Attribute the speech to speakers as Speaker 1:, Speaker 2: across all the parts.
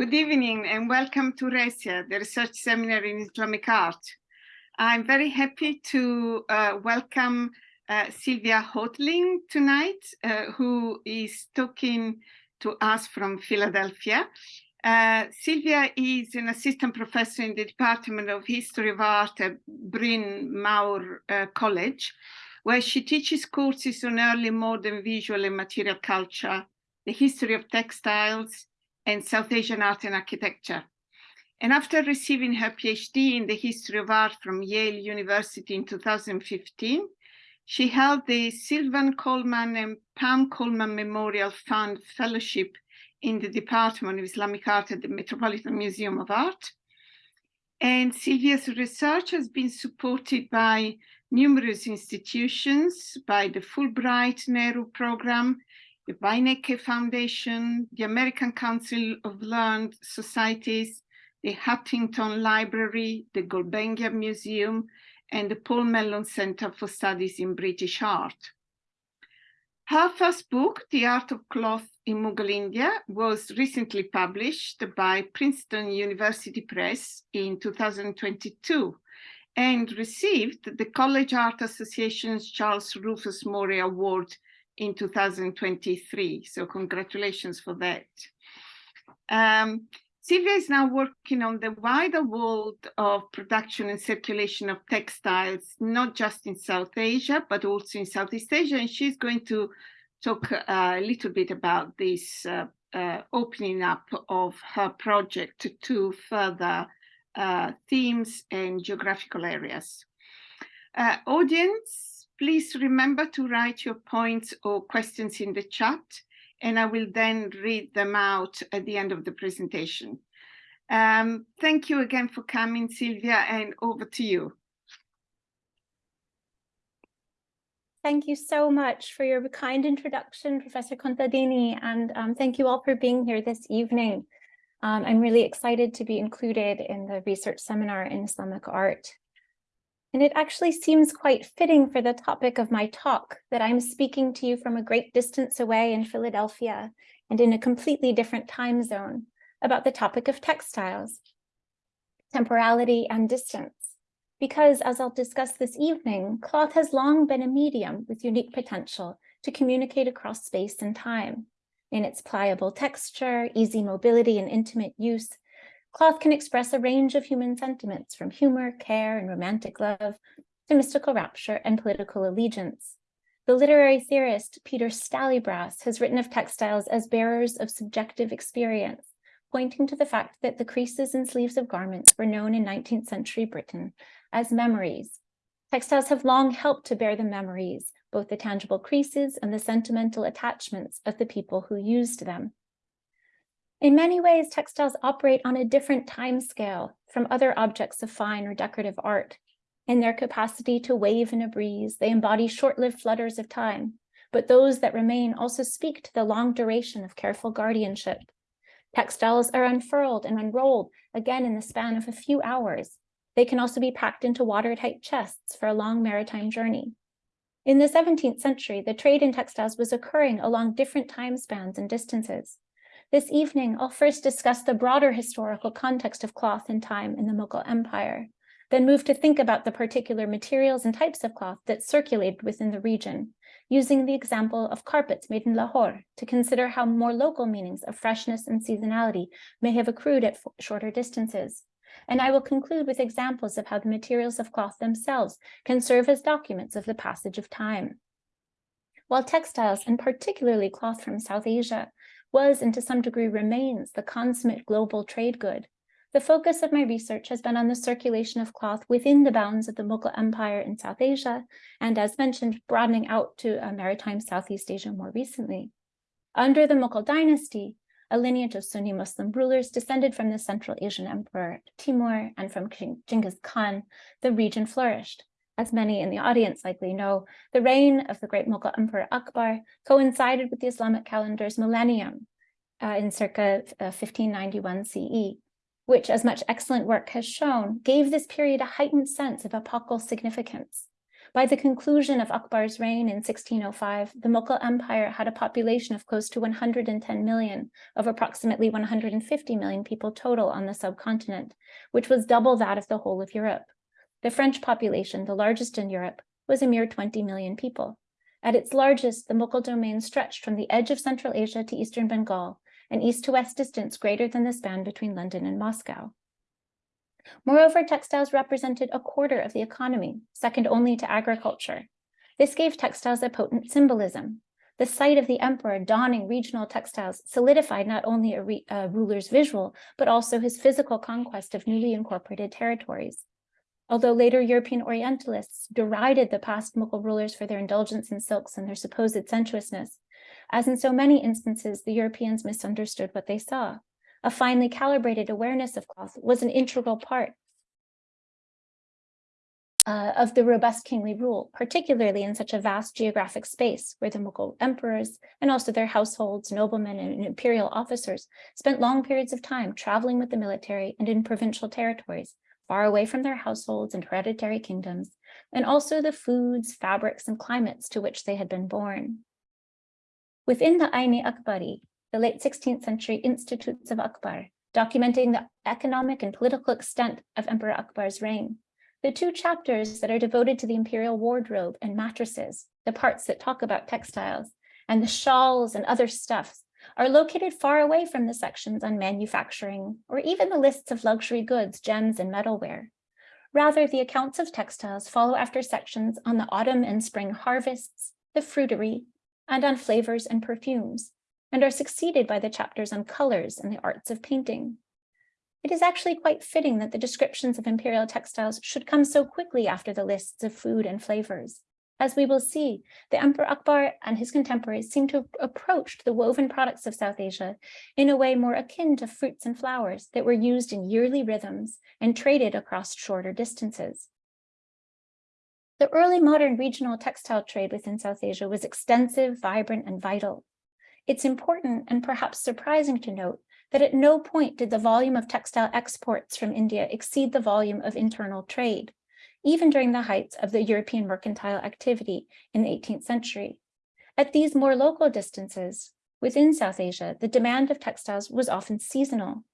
Speaker 1: Good evening and welcome to RESIA, the Research Seminar in Islamic Art. I'm very happy to uh, welcome uh, Sylvia Houghteling tonight, uh, who is talking to us from Philadelphia. Uh, Sylvia is an assistant professor in the Department of History of Art at Bryn Mawr uh, College, where she teaches courses on early modern visual and material culture, the history of textiles, and South Asian art and architecture. And after receiving her PhD in the history of art from Yale University in 2015, she held the Sylvan Coleman and Pam Coleman Memorial Fund Fellowship in the Department of Islamic Art at the Metropolitan Museum of Art. And Sylvia's research has been supported by numerous institutions, by the Fulbright Nehru Program, the Beinecke Foundation, the American Council of Learned Societies, the Huntington Library, the Gulbenkian Museum, and the Paul Mellon Center for Studies in British Art. Her first book, The Art of Cloth in Mughal India, was recently published by Princeton University Press in 2022 and received the College Art Association's Charles Rufus Morey Award in 2023. So congratulations for that. Um, Sylvia is now working on the wider world of production and circulation of textiles, not just in South Asia, but also in Southeast Asia. And she's going to talk a little bit about this uh, uh, opening up of her project to further uh, themes and geographical areas. Uh, audience, Please remember to write your points or questions in the chat, and I will then read them out at the end of the presentation. Um, thank you again for coming, Sylvia, and over to you.
Speaker 2: Thank you so much for your kind introduction, Professor Contadini, and um, thank you all for being here this evening. Um, I'm really excited to be included in the research seminar in Islamic art. And it actually seems quite fitting for the topic of my talk that I'm speaking to you from a great distance away in Philadelphia and in a completely different time zone about the topic of textiles, temporality and distance. Because as I'll discuss this evening, cloth has long been a medium with unique potential to communicate across space and time. In its pliable texture, easy mobility, and intimate use, Cloth can express a range of human sentiments from humor, care, and romantic love to mystical rapture and political allegiance. The literary theorist Peter Stallybrass has written of textiles as bearers of subjective experience, pointing to the fact that the creases and sleeves of garments were known in 19th century Britain as memories. Textiles have long helped to bear the memories, both the tangible creases and the sentimental attachments of the people who used them. In many ways, textiles operate on a different time scale from other objects of fine or decorative art. In their capacity to wave in a breeze, they embody short-lived flutters of time, but those that remain also speak to the long duration of careful guardianship. Textiles are unfurled and unrolled, again in the span of a few hours. They can also be packed into watertight chests for a long maritime journey. In the 17th century, the trade in textiles was occurring along different time spans and distances. This evening, I'll first discuss the broader historical context of cloth and time in the Mughal Empire, then move to think about the particular materials and types of cloth that circulated within the region, using the example of carpets made in Lahore to consider how more local meanings of freshness and seasonality may have accrued at shorter distances. And I will conclude with examples of how the materials of cloth themselves can serve as documents of the passage of time. While textiles, and particularly cloth from South Asia, was and to some degree remains the consummate global trade good, the focus of my research has been on the circulation of cloth within the bounds of the Mughal Empire in South Asia, and as mentioned, broadening out to uh, maritime Southeast Asia more recently. Under the Mughal dynasty, a lineage of Sunni Muslim rulers descended from the Central Asian Emperor Timur and from Genghis Khan, the region flourished. As many in the audience likely know, the reign of the great Mughal Emperor Akbar coincided with the Islamic calendar's millennium uh, in circa uh, 1591 CE, which, as much excellent work has shown, gave this period a heightened sense of epochal significance. By the conclusion of Akbar's reign in 1605, the Mughal Empire had a population of close to 110 million, of approximately 150 million people total on the subcontinent, which was double that of the whole of Europe. The French population, the largest in Europe, was a mere 20 million people. At its largest, the Mughal domain stretched from the edge of Central Asia to eastern Bengal, an east to west distance greater than the span between London and Moscow. Moreover, textiles represented a quarter of the economy, second only to agriculture. This gave textiles a potent symbolism. The sight of the emperor donning regional textiles solidified not only a, a ruler's visual, but also his physical conquest of newly incorporated territories. Although later European Orientalists derided the past Mughal rulers for their indulgence in silks and their supposed sensuousness, as in so many instances, the Europeans misunderstood what they saw. A finely calibrated awareness of cloth was an integral part uh, of the robust kingly rule, particularly in such a vast geographic space where the Mughal emperors and also their households, noblemen, and imperial officers spent long periods of time traveling with the military and in provincial territories, far away from their households and hereditary kingdoms, and also the foods, fabrics, and climates to which they had been born. Within the Aini Akbari, the late 16th century institutes of Akbar, documenting the economic and political extent of Emperor Akbar's reign. The two chapters that are devoted to the imperial wardrobe and mattresses, the parts that talk about textiles, and the shawls and other stuffs are located far away from the sections on manufacturing or even the lists of luxury goods, gems, and metalware. Rather, the accounts of textiles follow after sections on the autumn and spring harvests, the fruitery, and on flavors and perfumes, and are succeeded by the chapters on colors and the arts of painting. It is actually quite fitting that the descriptions of imperial textiles should come so quickly after the lists of food and flavors. As we will see, the Emperor Akbar and his contemporaries seem to have approached the woven products of South Asia in a way more akin to fruits and flowers that were used in yearly rhythms and traded across shorter distances. The early modern regional textile trade within South Asia was extensive, vibrant, and vital. It's important and perhaps surprising to note that at no point did the volume of textile exports from India exceed the volume of internal trade, even during the heights of the European mercantile activity in the 18th century. At these more local distances, within South Asia, the demand of textiles was often seasonal.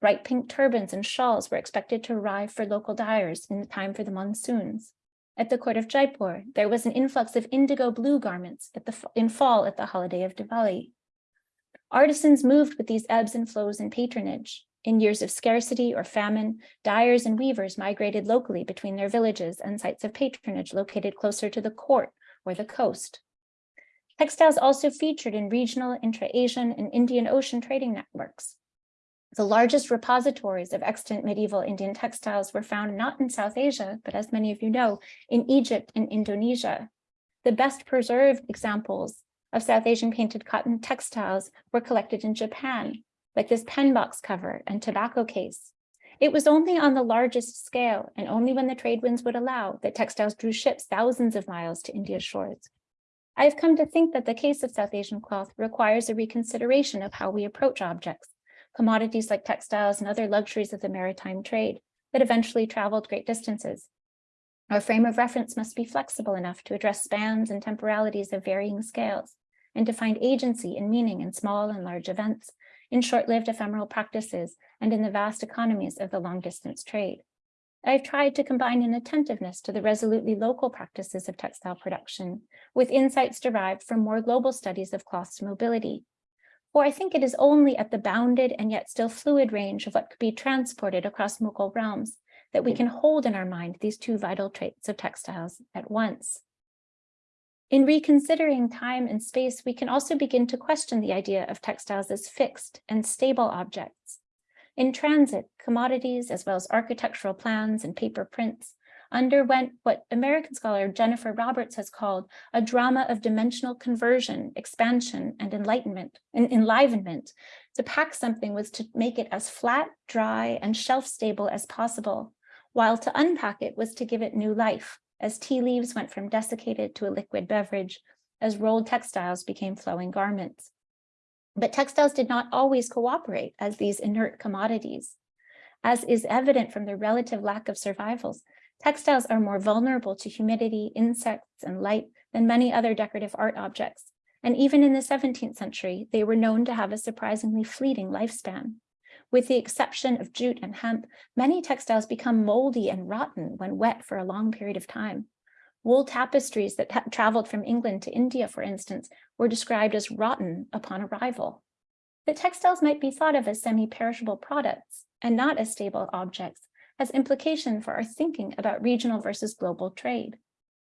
Speaker 2: Bright pink turbans and shawls were expected to arrive for local dyers in time for the monsoons. At the court of Jaipur, there was an influx of indigo blue garments the, in fall at the holiday of Diwali. Artisans moved with these ebbs and flows in patronage. In years of scarcity or famine, dyers and weavers migrated locally between their villages and sites of patronage located closer to the court or the coast. Textiles also featured in regional, intra-Asian, and Indian Ocean trading networks. The largest repositories of extant medieval Indian textiles were found not in South Asia, but as many of you know, in Egypt and Indonesia. The best preserved examples of South Asian painted cotton textiles were collected in Japan, like this pen box cover and tobacco case. It was only on the largest scale and only when the trade winds would allow that textiles drew ships thousands of miles to India's shores. I have come to think that the case of South Asian cloth requires a reconsideration of how we approach objects, commodities like textiles and other luxuries of the maritime trade that eventually traveled great distances. Our frame of reference must be flexible enough to address spans and temporalities of varying scales and to find agency and meaning in small and large events, in short-lived ephemeral practices, and in the vast economies of the long-distance trade. I've tried to combine an attentiveness to the resolutely local practices of textile production with insights derived from more global studies of cloth's mobility. For I think it is only at the bounded and yet still fluid range of what could be transported across Mughal realms that we can hold in our mind these two vital traits of textiles at once. In reconsidering time and space, we can also begin to question the idea of textiles as fixed and stable objects. In transit, commodities, as well as architectural plans and paper prints, underwent what American scholar Jennifer Roberts has called a drama of dimensional conversion, expansion, and enlightenment and enlivenment. To pack something was to make it as flat, dry, and shelf-stable as possible, while to unpack it was to give it new life, as tea leaves went from desiccated to a liquid beverage, as rolled textiles became flowing garments. But textiles did not always cooperate as these inert commodities. As is evident from the relative lack of survivals, Textiles are more vulnerable to humidity, insects, and light than many other decorative art objects. And even in the 17th century, they were known to have a surprisingly fleeting lifespan. With the exception of jute and hemp, many textiles become moldy and rotten when wet for a long period of time. Wool tapestries that traveled from England to India, for instance, were described as rotten upon arrival. That textiles might be thought of as semi-perishable products and not as stable objects has implication for our thinking about regional versus global trade.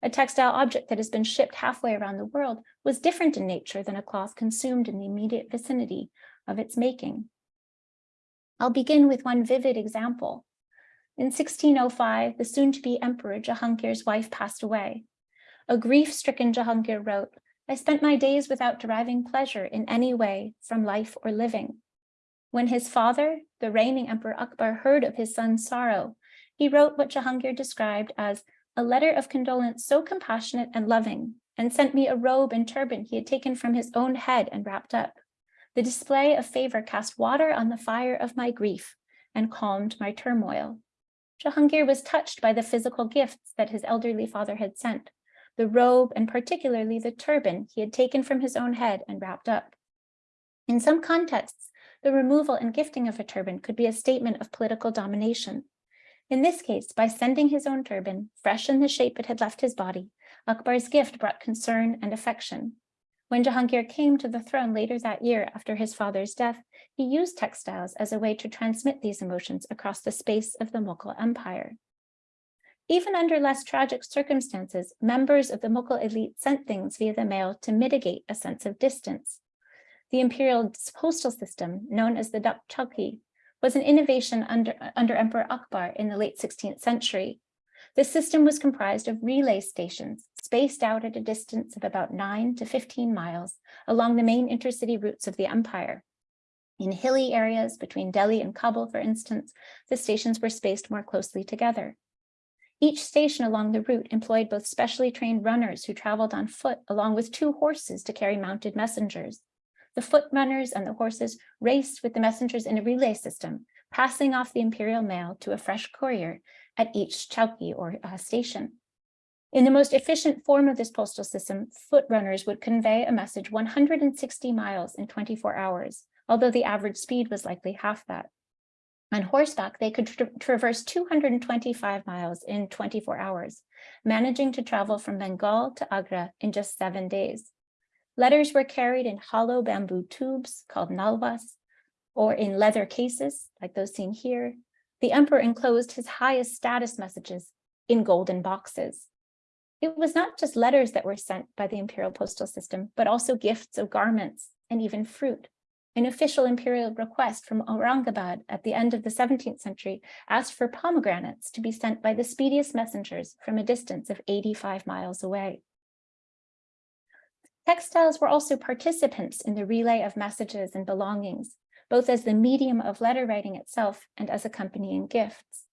Speaker 2: A textile object that has been shipped halfway around the world was different in nature than a cloth consumed in the immediate vicinity of its making. I'll begin with one vivid example. In 1605, the soon-to-be Emperor Jahangir's wife passed away. A grief-stricken Jahangir wrote, I spent my days without deriving pleasure in any way from life or living. When his father, the reigning Emperor Akbar, heard of his son's sorrow, he wrote what Jahangir described as a letter of condolence so compassionate and loving, and sent me a robe and turban he had taken from his own head and wrapped up. The display of favor cast water on the fire of my grief and calmed my turmoil. Jahangir was touched by the physical gifts that his elderly father had sent, the robe and particularly the turban he had taken from his own head and wrapped up. In some contexts, the removal and gifting of a turban could be a statement of political domination, in this case, by sending his own turban, fresh in the shape it had left his body, Akbar's gift brought concern and affection. When Jahangir came to the throne later that year after his father's death, he used textiles as a way to transmit these emotions across the space of the Mughal Empire. Even under less tragic circumstances, members of the Mughal elite sent things via the mail to mitigate a sense of distance. The imperial postal system, known as the Dak was an innovation under, under Emperor Akbar in the late 16th century. This system was comprised of relay stations spaced out at a distance of about 9 to 15 miles along the main intercity routes of the empire. In hilly areas between Delhi and Kabul, for instance, the stations were spaced more closely together. Each station along the route employed both specially trained runners who traveled on foot along with two horses to carry mounted messengers. The foot runners and the horses raced with the messengers in a relay system, passing off the imperial mail to a fresh courier at each chowki or uh, station. In the most efficient form of this postal system, foot runners would convey a message 160 miles in 24 hours, although the average speed was likely half that. On horseback, they could tra traverse 225 miles in 24 hours, managing to travel from Bengal to Agra in just seven days. Letters were carried in hollow bamboo tubes called nalwas, or in leather cases like those seen here. The emperor enclosed his highest status messages in golden boxes. It was not just letters that were sent by the imperial postal system, but also gifts of garments and even fruit. An official imperial request from Aurangabad at the end of the 17th century asked for pomegranates to be sent by the speediest messengers from a distance of 85 miles away. Textiles were also participants in the relay of messages and belongings, both as the medium of letter writing itself and as accompanying gifts.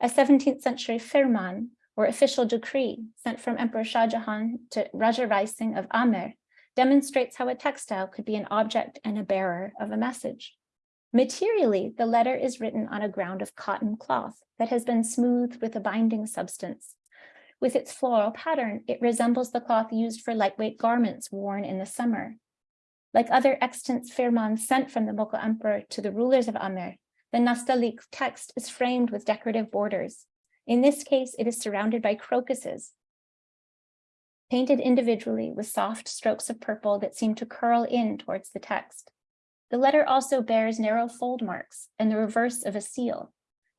Speaker 2: A 17th century firman, or official decree, sent from Emperor Shah Jahan to Raja Jai Singh of Amer, demonstrates how a textile could be an object and a bearer of a message. Materially, the letter is written on a ground of cotton cloth that has been smoothed with a binding substance with its floral pattern, it resembles the cloth used for lightweight garments worn in the summer. Like other extant firmans sent from the Mughal emperor to the rulers of Amer, the Nastaliq text is framed with decorative borders. In this case, it is surrounded by crocuses, painted individually with soft strokes of purple that seem to curl in towards the text. The letter also bears narrow fold marks and the reverse of a seal,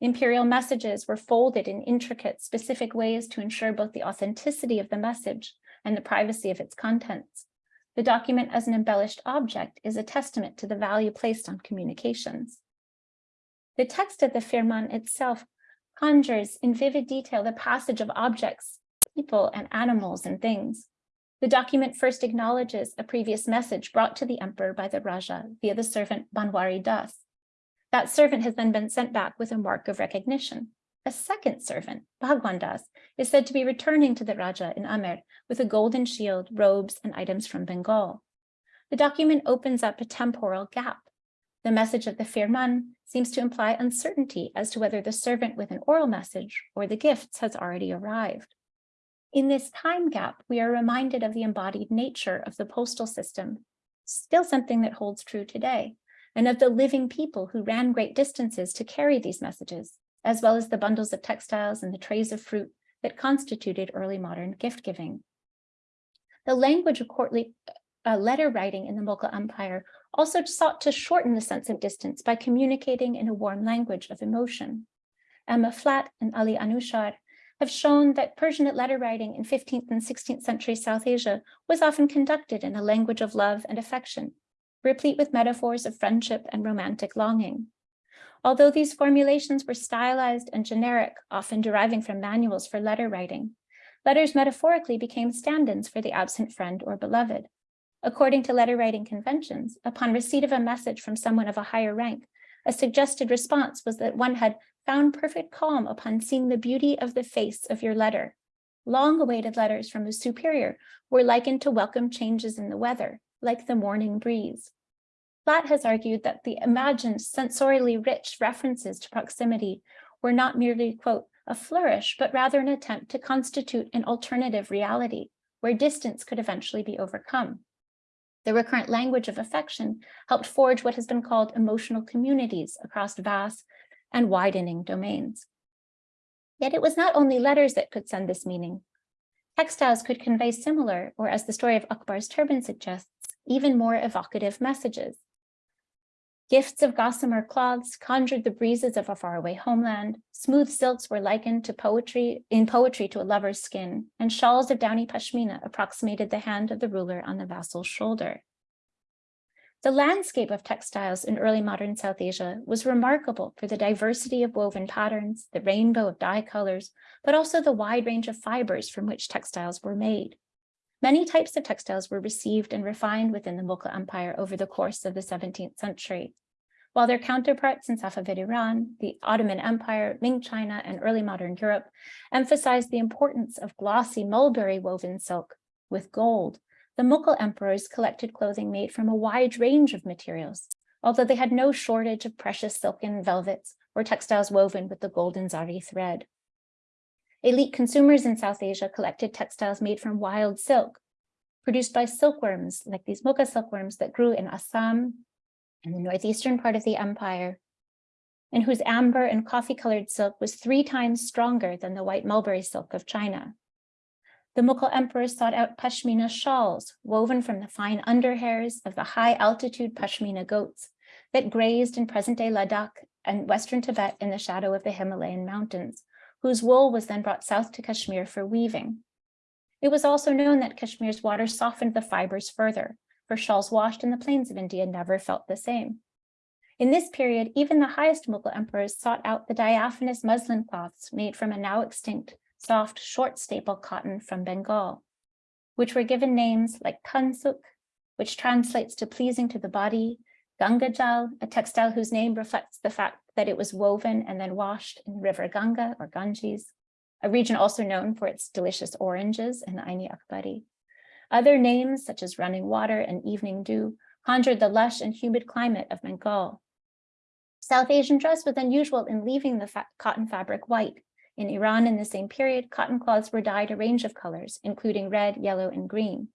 Speaker 2: Imperial messages were folded in intricate, specific ways to ensure both the authenticity of the message and the privacy of its contents. The document as an embellished object is a testament to the value placed on communications. The text of the Firman itself conjures in vivid detail the passage of objects, people and animals and things. The document first acknowledges a previous message brought to the emperor by the Raja via the servant Banwari Das. That servant has then been sent back with a mark of recognition. A second servant, Bhagwan Das, is said to be returning to the Raja in Amer with a golden shield, robes, and items from Bengal. The document opens up a temporal gap. The message of the firman seems to imply uncertainty as to whether the servant with an oral message or the gifts has already arrived. In this time gap, we are reminded of the embodied nature of the postal system, still something that holds true today, and of the living people who ran great distances to carry these messages, as well as the bundles of textiles and the trays of fruit that constituted early modern gift giving. The language of courtly uh, letter writing in the Mughal Empire also sought to shorten the sense of distance by communicating in a warm language of emotion. Emma Flatt and Ali Anooshahr have shown that Persian letter writing in 15th and 16th century South Asia was often conducted in a language of love and affection, replete with metaphors of friendship and romantic longing. Although these formulations were stylized and generic, often deriving from manuals for letter writing, letters metaphorically became stand-ins for the absent friend or beloved. According to letter writing conventions, upon receipt of a message from someone of a higher rank, a suggested response was that one had found perfect calm upon seeing the beauty of the face of your letter. Long-awaited letters from a superior were likened to welcome changes in the weather, like the morning breeze. Flatt has argued that the imagined sensorially rich references to proximity were not merely, quote, a flourish, but rather an attempt to constitute an alternative reality where distance could eventually be overcome. The recurrent language of affection helped forge what has been called emotional communities across vast and widening domains. Yet it was not only letters that could send this meaning. Textiles could convey similar, or as the story of Akbar's turban suggests, even more evocative messages. Gifts of gossamer cloths conjured the breezes of a faraway homeland. Smooth silks were likened to poetry in poetry to a lover's skin, and shawls of downy pashmina approximated the hand of the ruler on the vassal's shoulder. The landscape of textiles in early modern South Asia was remarkable for the diversity of woven patterns, the rainbow of dye colors, but also the wide range of fibers from which textiles were made. Many types of textiles were received and refined within the Mughal Empire over the course of the 17th century. While their counterparts in Safavid Iran, the Ottoman Empire, Ming China, and early modern Europe emphasized the importance of glossy mulberry woven silk with gold, the Mughal emperors collected clothing made from a wide range of materials, although they had no shortage of precious silken velvets or textiles woven with the golden zari thread. Elite consumers in South Asia collected textiles made from wild silk, produced by silkworms, like these muga silkworms that grew in Assam in the northeastern part of the empire, and whose amber and coffee-colored silk was three times stronger than the white mulberry silk of China. The Mughal emperors sought out pashmina shawls woven from the fine underhairs of the high-altitude pashmina goats that grazed in present-day Ladakh and western Tibet in the shadow of the Himalayan mountains, whose wool was then brought south to Kashmir for weaving. It was also known that Kashmir's water softened the fibers further, for shawls washed in the plains of India never felt the same. In this period, even the highest Mughal emperors sought out the diaphanous muslin cloths made from a now extinct, soft, short staple cotton from Bengal, which were given names like Tansukh, which translates to pleasing to the body, Gangajal, a textile whose name reflects the fact that it was woven and then washed in the river Ganga or Ganges, a region also known for its delicious oranges and Aini Akbari. Other names such as running water and evening dew conjured the lush and humid climate of Bengal. South Asian dress was unusual in leaving the fa cotton fabric white. In Iran in the same period, cotton cloths were dyed a range of colors, including red, yellow, and green.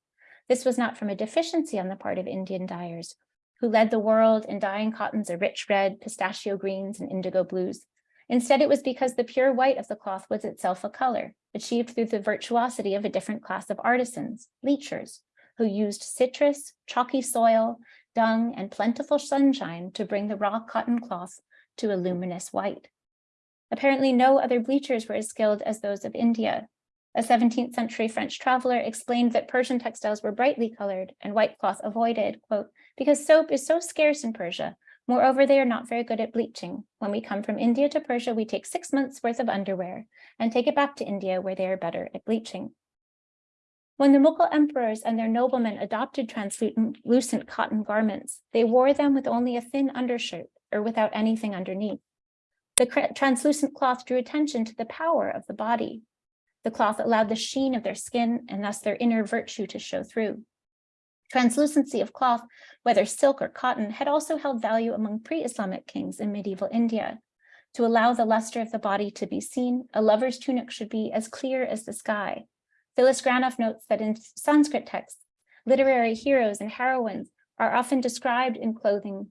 Speaker 2: This was not from a deficiency on the part of Indian dyers, who led the world in dyeing cottons a rich red, pistachio greens, and indigo blues. Instead, it was because the pure white of the cloth was itself a color, achieved through the virtuosity of a different class of artisans, bleachers, who used citrus, chalky soil, dung, and plentiful sunshine to bring the raw cotton cloth to a luminous white. Apparently no other bleachers were as skilled as those of India, a 17th century French traveler explained that Persian textiles were brightly colored and white cloth avoided, quote, because soap is so scarce in Persia. Moreover, they are not very good at bleaching. When we come from India to Persia, we take six months worth of underwear and take it back to India where they are better at bleaching. When the Mughal emperors and their noblemen adopted translucent cotton garments, they wore them with only a thin undershirt or without anything underneath. The translucent cloth drew attention to the power of the body, the cloth allowed the sheen of their skin and thus their inner virtue to show through. Translucency of cloth, whether silk or cotton, had also held value among pre-Islamic kings in medieval India. To allow the luster of the body to be seen, a lover's tunic should be as clear as the sky. Phyllis Granoff notes that in Sanskrit texts, literary heroes and heroines are often described in clothing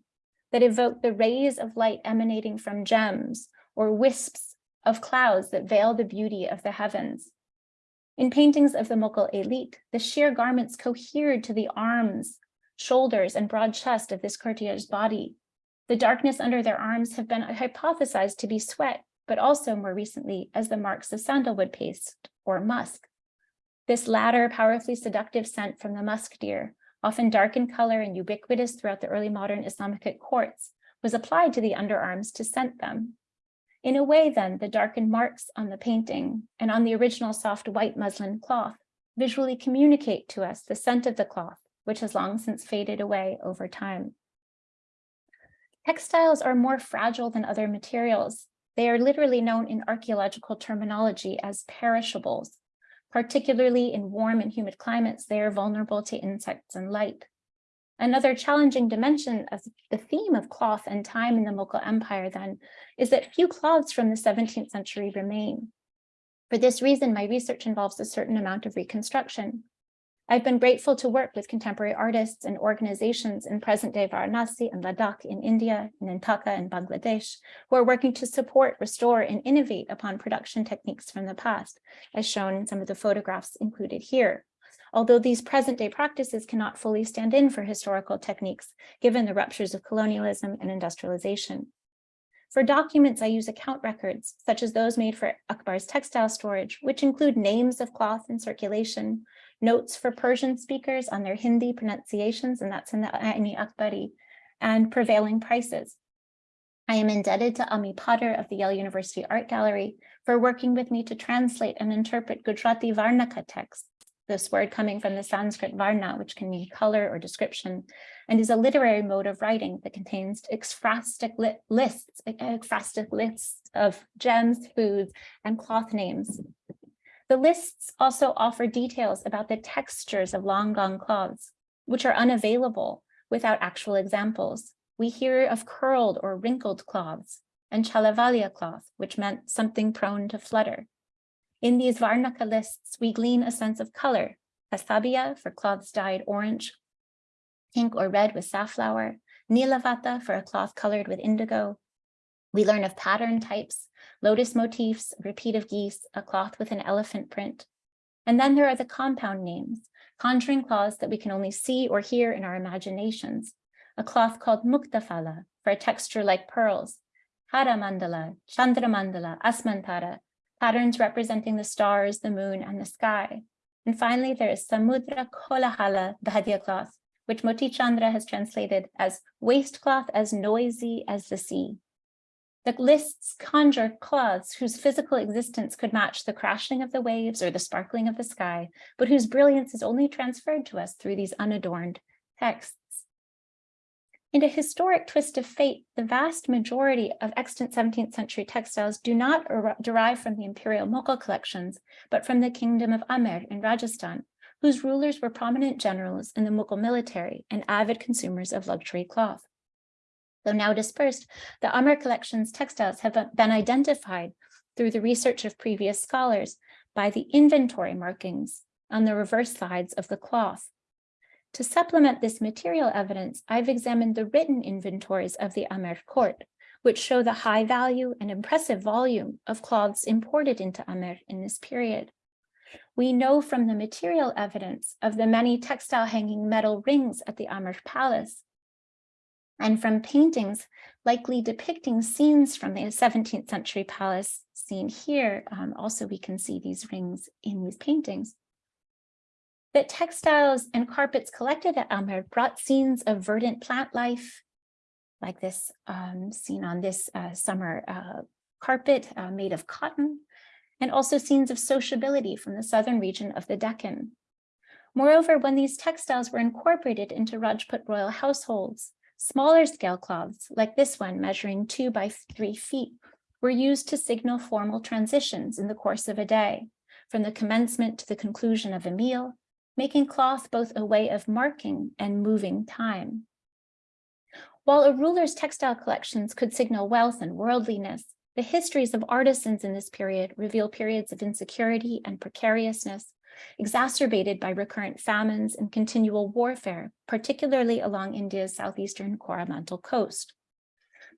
Speaker 2: that evoke the rays of light emanating from gems or wisps of clouds that veil the beauty of the heavens. In paintings of the Mughal elite, the sheer garments cohered to the arms, shoulders, and broad chest of this courtier's body. The darkness under their arms have been hypothesized to be sweat, but also more recently as the marks of sandalwood paste or musk. This latter powerfully seductive scent from the musk deer, often dark in color and ubiquitous throughout the early modern Islamic courts, was applied to the underarms to scent them. In a way, then, the darkened marks on the painting and on the original soft white muslin cloth visually communicate to us the scent of the cloth, which has long since faded away over time. Textiles are more fragile than other materials. They are literally known in archaeological terminology as perishables. Particularly in warm and humid climates, they are vulnerable to insects and light. Another challenging dimension of the theme of cloth and time in the Mughal Empire then is that few cloths from the 17th century remain. For this reason, my research involves a certain amount of reconstruction. I've been grateful to work with contemporary artists and organizations in present-day Varanasi and Ladakh in India and in in Bangladesh, who are working to support, restore, and innovate upon production techniques from the past, as shown in some of the photographs included here although these present-day practices cannot fully stand in for historical techniques, given the ruptures of colonialism and industrialization. For documents, I use account records, such as those made for Akbar's textile storage, which include names of cloth in circulation, notes for Persian speakers on their Hindi pronunciations, and that's in the Aini Akbari, and prevailing prices. I am indebted to Ami Potter of the Yale University Art Gallery for working with me to translate and interpret Gujarati Varnaka texts this word coming from the Sanskrit varna, which can mean color or description, and is a literary mode of writing that contains ekphrastic li lists, ekphrastic lists of gems, foods, and cloth names. The lists also offer details about the textures of long gone cloths, which are unavailable without actual examples. We hear of curled or wrinkled cloths and chalavalya cloth, which meant something prone to flutter. In these Varnaka lists, we glean a sense of color, Kasabiya for cloths dyed orange, pink or red with safflower, Nilavata for a cloth colored with indigo. We learn of pattern types, lotus motifs, repeat of geese, a cloth with an elephant print. And then there are the compound names, conjuring cloths that we can only see or hear in our imaginations. A cloth called Muktafala for a texture like pearls, Hara Mandala, Chandra Mandala, Asmantara, patterns representing the stars, the moon, and the sky. And finally, there is Samudra Kolahala Bhadia cloth, which Moti Chandra has translated as waistcloth as noisy as the sea. The lists conjure cloths whose physical existence could match the crashing of the waves or the sparkling of the sky, but whose brilliance is only transferred to us through these unadorned texts. In a historic twist of fate, the vast majority of extant 17th century textiles do not derive from the imperial Mughal collections, but from the kingdom of Amer in Rajasthan, whose rulers were prominent generals in the Mughal military and avid consumers of luxury cloth. Though now dispersed, the Amer collection's textiles have been identified through the research of previous scholars by the inventory markings on the reverse sides of the cloth. To supplement this material evidence, I've examined the written inventories of the Amer court, which show the high value and impressive volume of cloths imported into Amer in this period. We know from the material evidence of the many textile hanging metal rings at the Amer palace and from paintings likely depicting scenes from the 17th century palace seen here. Um, also, we can see these rings in these paintings that textiles and carpets collected at Amer brought scenes of verdant plant life, like this um, seen on this uh, summer uh, carpet uh, made of cotton, and also scenes of sociability from the southern region of the Deccan. Moreover, when these textiles were incorporated into Rajput royal households, smaller scale cloths, like this one measuring two by three feet, were used to signal formal transitions in the course of a day, from the commencement to the conclusion of a meal, making cloth both a way of marking and moving time. While a ruler's textile collections could signal wealth and worldliness, the histories of artisans in this period reveal periods of insecurity and precariousness, exacerbated by recurrent famines and continual warfare, particularly along India's southeastern Coromandel coast.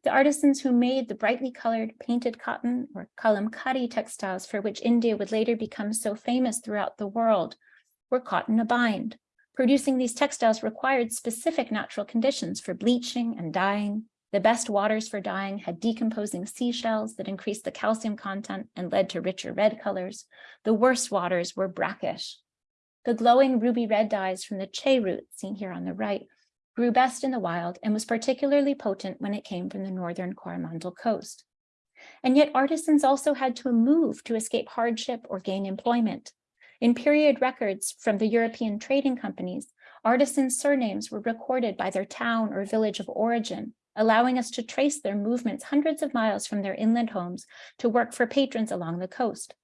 Speaker 2: The artisans who made the brightly colored painted cotton or kalamkari textiles for which India would later become so famous throughout the world were caught in a bind. Producing these textiles required specific natural conditions for bleaching and dyeing. The best waters for dyeing had decomposing seashells that increased the calcium content and led to richer red colors. The worst waters were brackish. The glowing ruby red dyes from the chay root, seen here on the right, grew best in the wild and was particularly potent when it came from the northern Coromandel coast. And yet artisans also had to move to escape hardship or gain employment. In period records from the European trading companies, artisans' surnames were recorded by their town or village of origin, allowing us to trace their movements hundreds of miles from their inland homes to work for patrons along the coast.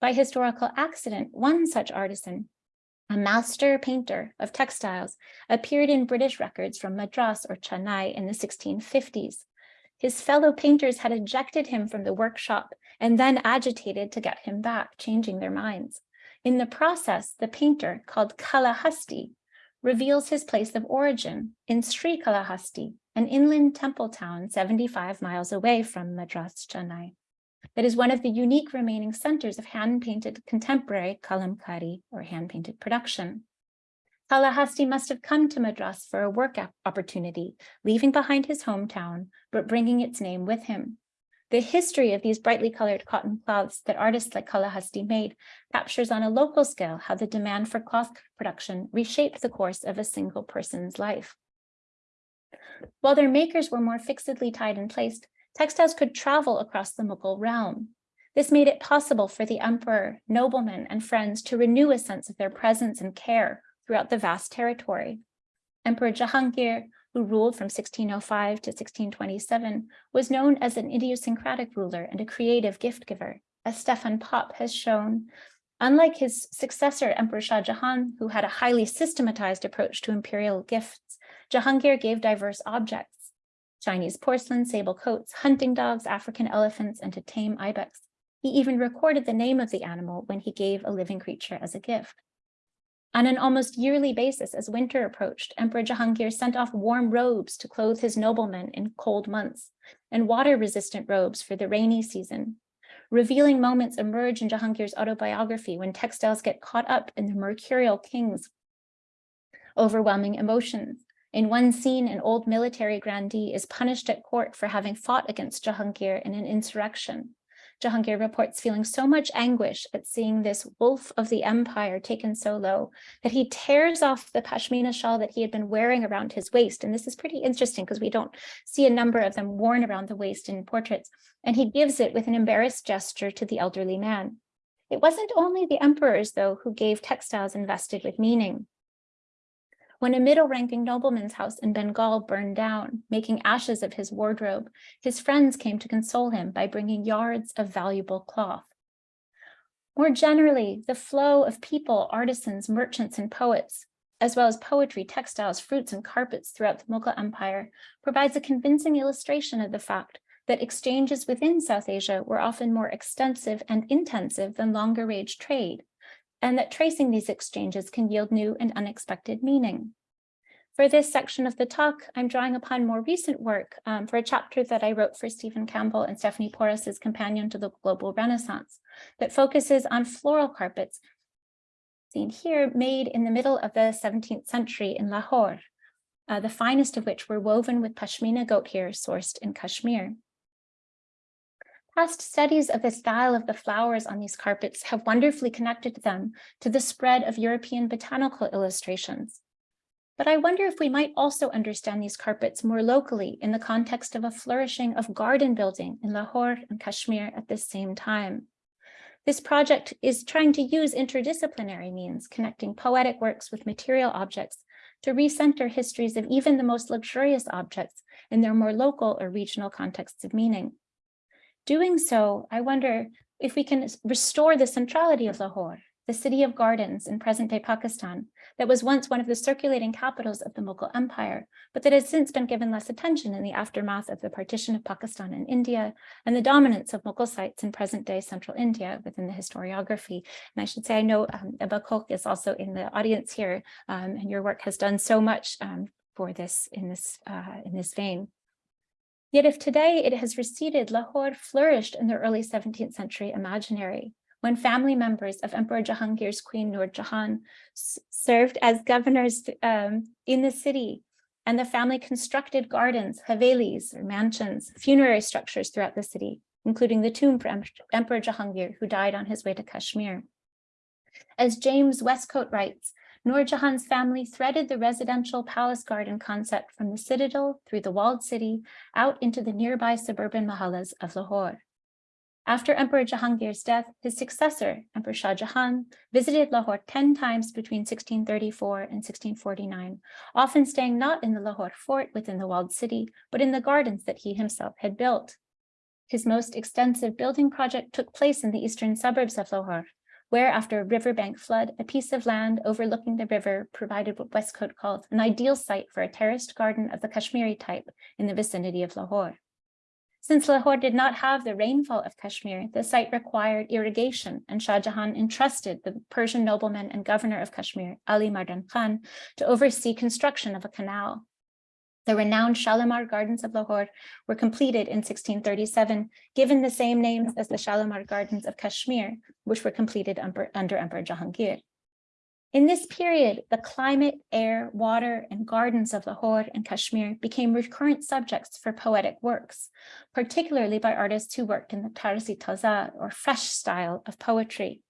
Speaker 2: By historical accident, one such artisan, a master painter of textiles, appeared in British records from Madras or Chennai in the 1650s. His fellow painters had ejected him from the workshop and then agitated to get him back, changing their minds. In the process, the painter, called Kalahasti, reveals his place of origin in Sri Kalahasti, an inland temple town 75 miles away from Madras, Chennai. That is one of the unique remaining centers of hand-painted contemporary kalamkari or hand-painted production. Kalahasti must have come to Madras for a work opportunity, leaving behind his hometown, but bringing its name with him. The history of these brightly colored cotton cloths that artists like Kalahasti made captures on a local scale how the demand for cloth production reshaped the course of a single person's life. While their makers were more fixedly tied and placed, textiles could travel across the Mughal realm. This made it possible for the emperor, noblemen, and friends to renew a sense of their presence and care throughout the vast territory. Emperor Jahangir who ruled from 1605 to 1627, was known as an idiosyncratic ruler and a creative gift giver, as Stefan Pop has shown. Unlike his successor, Emperor Shah Jahan, who had a highly systematized approach to imperial gifts, Jahangir gave diverse objects, Chinese porcelain, sable coats, hunting dogs, African elephants, and a tame ibex. He even recorded the name of the animal when he gave a living creature as a gift. On an almost yearly basis, as winter approached, Emperor Jahangir sent off warm robes to clothe his noblemen in cold months, and water-resistant robes for the rainy season. Revealing moments emerge in Jahangir's autobiography when textiles get caught up in the mercurial king's overwhelming emotions. In one scene, an old military grandee is punished at court for having fought against Jahangir in an insurrection. Jahangir reports feeling so much anguish at seeing this wolf of the empire taken so low that he tears off the pashmina shawl that he had been wearing around his waist. And this is pretty interesting because we don't see a number of them worn around the waist in portraits. And he gives it with an embarrassed gesture to the elderly man. It wasn't only the emperors, though, who gave textiles invested with meaning. When a middle-ranking nobleman's house in Bengal burned down, making ashes of his wardrobe, his friends came to console him by bringing yards of valuable cloth. More generally, the flow of people, artisans, merchants, and poets, as well as poetry, textiles, fruits, and carpets throughout the Mughal Empire, provides a convincing illustration of the fact that exchanges within South Asia were often more extensive and intensive than longer-range trade, and that tracing these exchanges can yield new and unexpected meaning. For this section of the talk, I'm drawing upon more recent work um, for a chapter that I wrote for Stephen Campbell and Stephanie Porras's Companion to the Global Renaissance that focuses on floral carpets seen here made in the middle of the 17th century in Lahore, uh, the finest of which were woven with pashmina goat hair sourced in Kashmir. Past studies of the style of the flowers on these carpets have wonderfully connected them to the spread of European botanical illustrations. But I wonder if we might also understand these carpets more locally in the context of a flourishing of garden building in Lahore and Kashmir at the same time. This project is trying to use interdisciplinary means, connecting poetic works with material objects to recenter histories of even the most luxurious objects in their more local or regional contexts of meaning. Doing so, I wonder if we can restore the centrality of Lahore, the city of gardens in present-day Pakistan, that was once one of the circulating capitals of the Mughal Empire, but that has since been given less attention in the aftermath of the partition of Pakistan and India and the dominance of Mughal sites in present-day central India within the historiography. And I should say, I know um, Kok is also in the audience here, um, and your work has done so much um, for this in this uh, in this vein. Yet if today it has receded, Lahore flourished in the early 17th century imaginary when family members of Emperor Jahangir's queen Nur Jahan served as governors um, in the city and the family constructed gardens, havelis or mansions, funerary structures throughout the city, including the tomb for Emperor Jahangir, who died on his way to Kashmir. As James Wescoat writes, Nur Jahan's family threaded the residential palace garden concept from the citadel through the walled city out into the nearby suburban mahallas of Lahore. After Emperor Jahangir's death, his successor, Emperor Shah Jahan, visited Lahore 10 times between 1634 and 1649, often staying not in the Lahore fort within the walled city, but in the gardens that he himself had built. His most extensive building project took place in the eastern suburbs of Lahore, where after a riverbank flood, a piece of land overlooking the river provided what Wescoat called an ideal site for a terraced garden of the Kashmiri type in the vicinity of Lahore. Since Lahore did not have the rainfall of Kashmir, the site required irrigation and Shah Jahan entrusted the Persian nobleman and governor of Kashmir, Ali Mardan Khan, to oversee construction of a canal. The renowned Shalimar Gardens of Lahore were completed in 1637, given the same names as the Shalimar Gardens of Kashmir, which were completed under, Emperor Jahangir. In this period, the climate, air, water, and gardens of Lahore and Kashmir became recurrent subjects for poetic works, particularly by artists who worked in the Tarzi Taza or fresh style of poetry.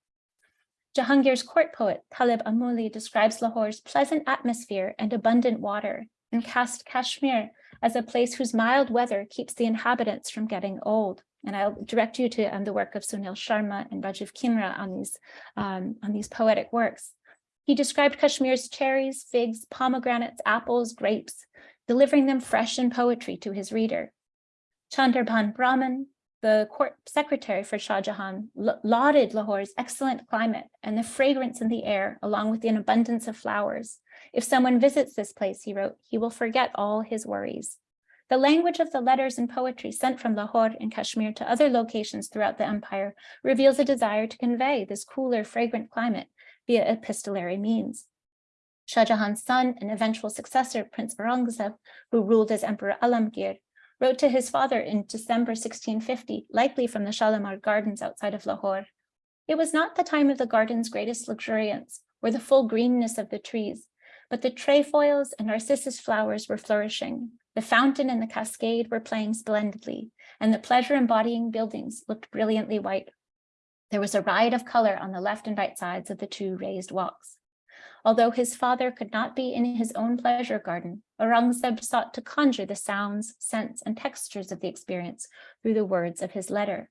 Speaker 2: Jahangir's court poet, Talib Amuli, describes Lahore's pleasant atmosphere and abundant water and cast Kashmir as a place whose mild weather keeps the inhabitants from getting old. And I'll direct you to um, the work of Sunil Sharma and Rajeev Kinra on these, um, on these poetic works. He described Kashmir's cherries, figs, pomegranates, apples, grapes, delivering them fresh in poetry to his reader. Chandrabhan Brahman, the court secretary for Shah Jahan, lauded Lahore's excellent climate and the fragrance in the air, along with an abundance of flowers. If someone visits this place, he wrote, he will forget all his worries. The language of the letters and poetry sent from Lahore and Kashmir to other locations throughout the empire reveals a desire to convey this cooler, fragrant climate via epistolary means. Shah Jahan's son and eventual successor, Prince Aurangzeb, who ruled as Emperor Alamgir, wrote to his father in December 1650, likely from the Shalimar Gardens outside of Lahore. It was not the time of the garden's greatest luxuriance or the full greenness of the trees, but the trefoils and narcissus flowers were flourishing. The fountain and the cascade were playing splendidly, and the pleasure-embodying buildings looked brilliantly white. There was a riot of color on the left and right sides of the two raised walks. Although his father could not be in his own pleasure garden, Aurangzeb sought to conjure the sounds, scents, and textures of the experience through the words of his letter.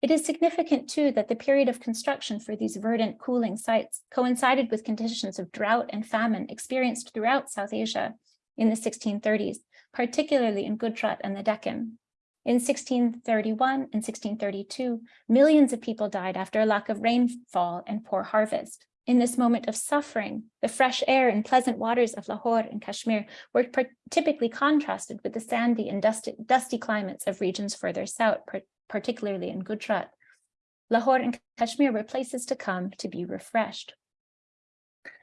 Speaker 2: It is significant too that the period of construction for these verdant cooling sites coincided with conditions of drought and famine experienced throughout South Asia in the 1630s, particularly in Gujarat and the Deccan. In 1631 and 1632, millions of people died after a lack of rainfall and poor harvest. In this moment of suffering, the fresh air and pleasant waters of Lahore and Kashmir were typically contrasted with the sandy and dusty, dusty climates of regions further south, particularly in Gujarat. Lahore and Kashmir were places to come to be refreshed.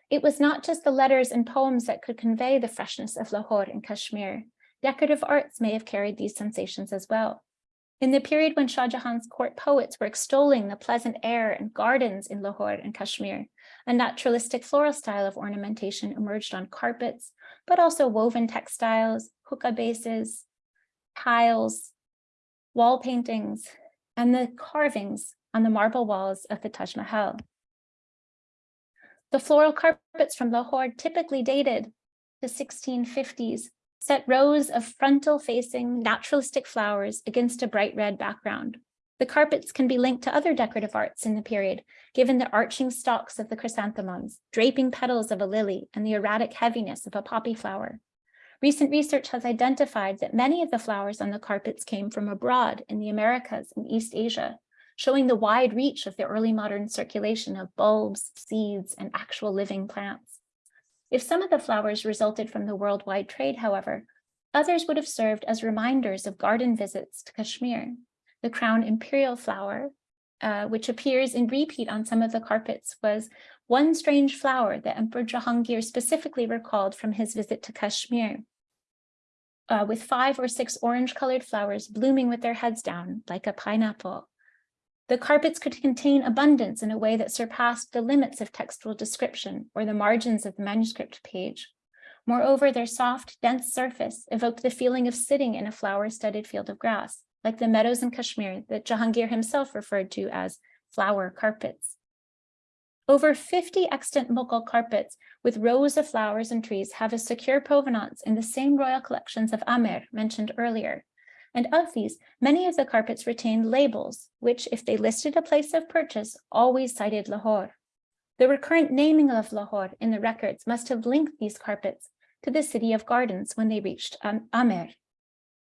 Speaker 2: It was not just the letters and poems that could convey the freshness of Lahore and Kashmir. Decorative arts may have carried these sensations as well. In the period when Shah Jahan's court poets were extolling the pleasant air and gardens in Lahore and Kashmir, a naturalistic floral style of ornamentation emerged on carpets, but also woven textiles, hookah bases, tiles, wall paintings, and the carvings on the marble walls of the Taj Mahal. The floral carpets from Lahore typically dated to 1650s set rows of frontal-facing naturalistic flowers against a bright red background. The carpets can be linked to other decorative arts in the period, given the arching stalks of the chrysanthemums, draping petals of a lily, and the erratic heaviness of a poppy flower. Recent research has identified that many of the flowers on the carpets came from abroad in the Americas and East Asia, showing the wide reach of the early modern circulation of bulbs, seeds, and actual living plants. If some of the flowers resulted from the worldwide trade, however, others would have served as reminders of garden visits to Kashmir. The crown imperial flower, uh, which appears in repeat on some of the carpets, was one strange flower that Emperor Jahangir specifically recalled from his visit to Kashmir uh, with five or six orange colored flowers blooming with their heads down like a pineapple. The carpets could contain abundance in a way that surpassed the limits of textual description or the margins of the manuscript page. Moreover, their soft, dense surface evoked the feeling of sitting in a flower-studded field of grass, like the meadows in Kashmir that Jahangir himself referred to as flower carpets. Over 50 extant Mughal carpets with rows of flowers and trees have a secure provenance in the same royal collections of Amer mentioned earlier. And of these, many of the carpets retained labels, which, if they listed a place of purchase, always cited Lahore. The recurrent naming of Lahore in the records must have linked these carpets to the city of gardens when they reached um, Amer.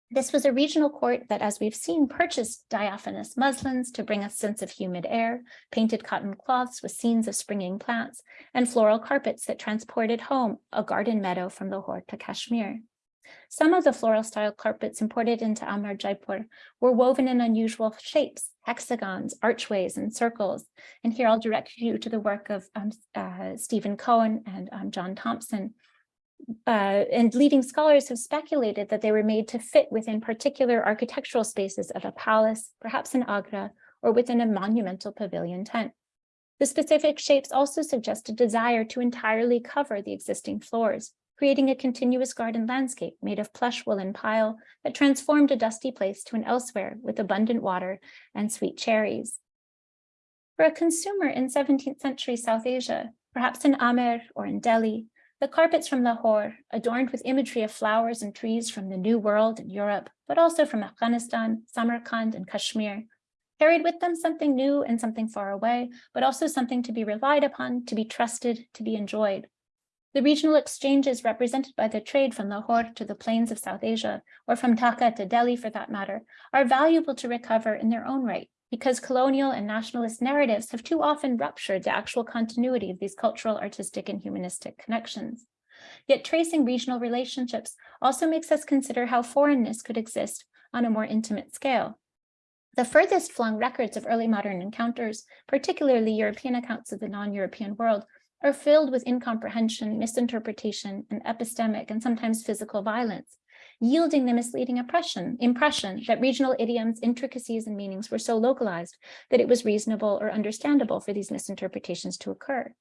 Speaker 2: This was a regional court that, as we've seen, purchased diaphanous muslins to bring a sense of humid air, painted cotton cloths with scenes of springing plants, and floral carpets that transported home a garden meadow from Lahore to Kashmir. Some of the floral style carpets imported into Amer Jaipur were woven in unusual shapes, hexagons, archways, and circles. And here I'll direct you to the work of um, uh, Stephen Cohen and um, John Thompson, uh, and leading scholars have speculated that they were made to fit within particular architectural spaces of a palace, perhaps in Agra, or within a monumental pavilion tent. The specific shapes also suggest a desire to entirely cover the existing floors, creating a continuous garden landscape made of plush woolen pile that transformed a dusty place to an elsewhere with abundant water and sweet cherries. For a consumer in 17th century South Asia, perhaps in Amer or in Delhi, the carpets from Lahore, adorned with imagery of flowers and trees from the New World and Europe, but also from Afghanistan, Samarkand, and Kashmir, carried with them something new and something far away, but also something to be relied upon, to be trusted, to be enjoyed. The regional exchanges represented by the trade from Lahore to the plains of South Asia, or from Dhaka to Delhi for that matter, are valuable to recover in their own right, because colonial and nationalist narratives have too often ruptured the actual continuity of these cultural, artistic, and humanistic connections. Yet tracing regional relationships also makes us consider how foreignness could exist on a more intimate scale. The furthest flung records of early modern encounters, particularly European accounts of the non-European world, are filled with incomprehension, misinterpretation, and epistemic and sometimes physical violence yielding the misleading impression, impression that regional idioms, intricacies, and meanings were so localized that it was reasonable or understandable for these misinterpretations to occur.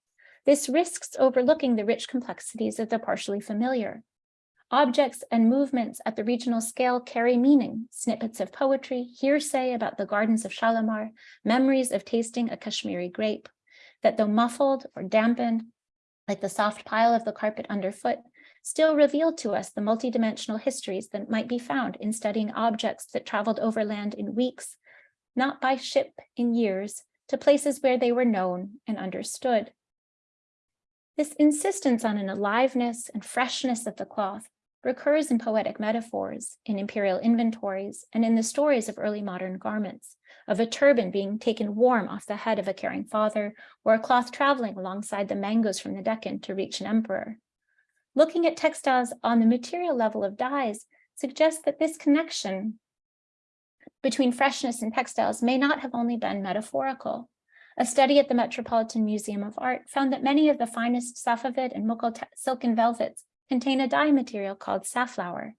Speaker 2: This risks overlooking the rich complexities of the partially familiar. Objects and movements at the regional scale carry meaning, snippets of poetry, hearsay about the gardens of Shalimar, memories of tasting a Kashmiri grape, that though muffled or dampened, like the soft pile of the carpet underfoot, still reveal to us the multidimensional histories that might be found in studying objects that traveled overland in weeks, not by ship in years, to places where they were known and understood. This insistence on an aliveness and freshness of the cloth recurs in poetic metaphors, in imperial inventories, and in the stories of early modern garments, of a turban being taken warm off the head of a caring father, or a cloth traveling alongside the mangoes from the Deccan to reach an emperor. Looking at textiles on the material level of dyes suggests that this connection between freshness and textiles may not have only been metaphorical. A study at the Metropolitan Museum of Art found that many of the finest Safavid and Mughal silken velvets contain a dye material called safflower.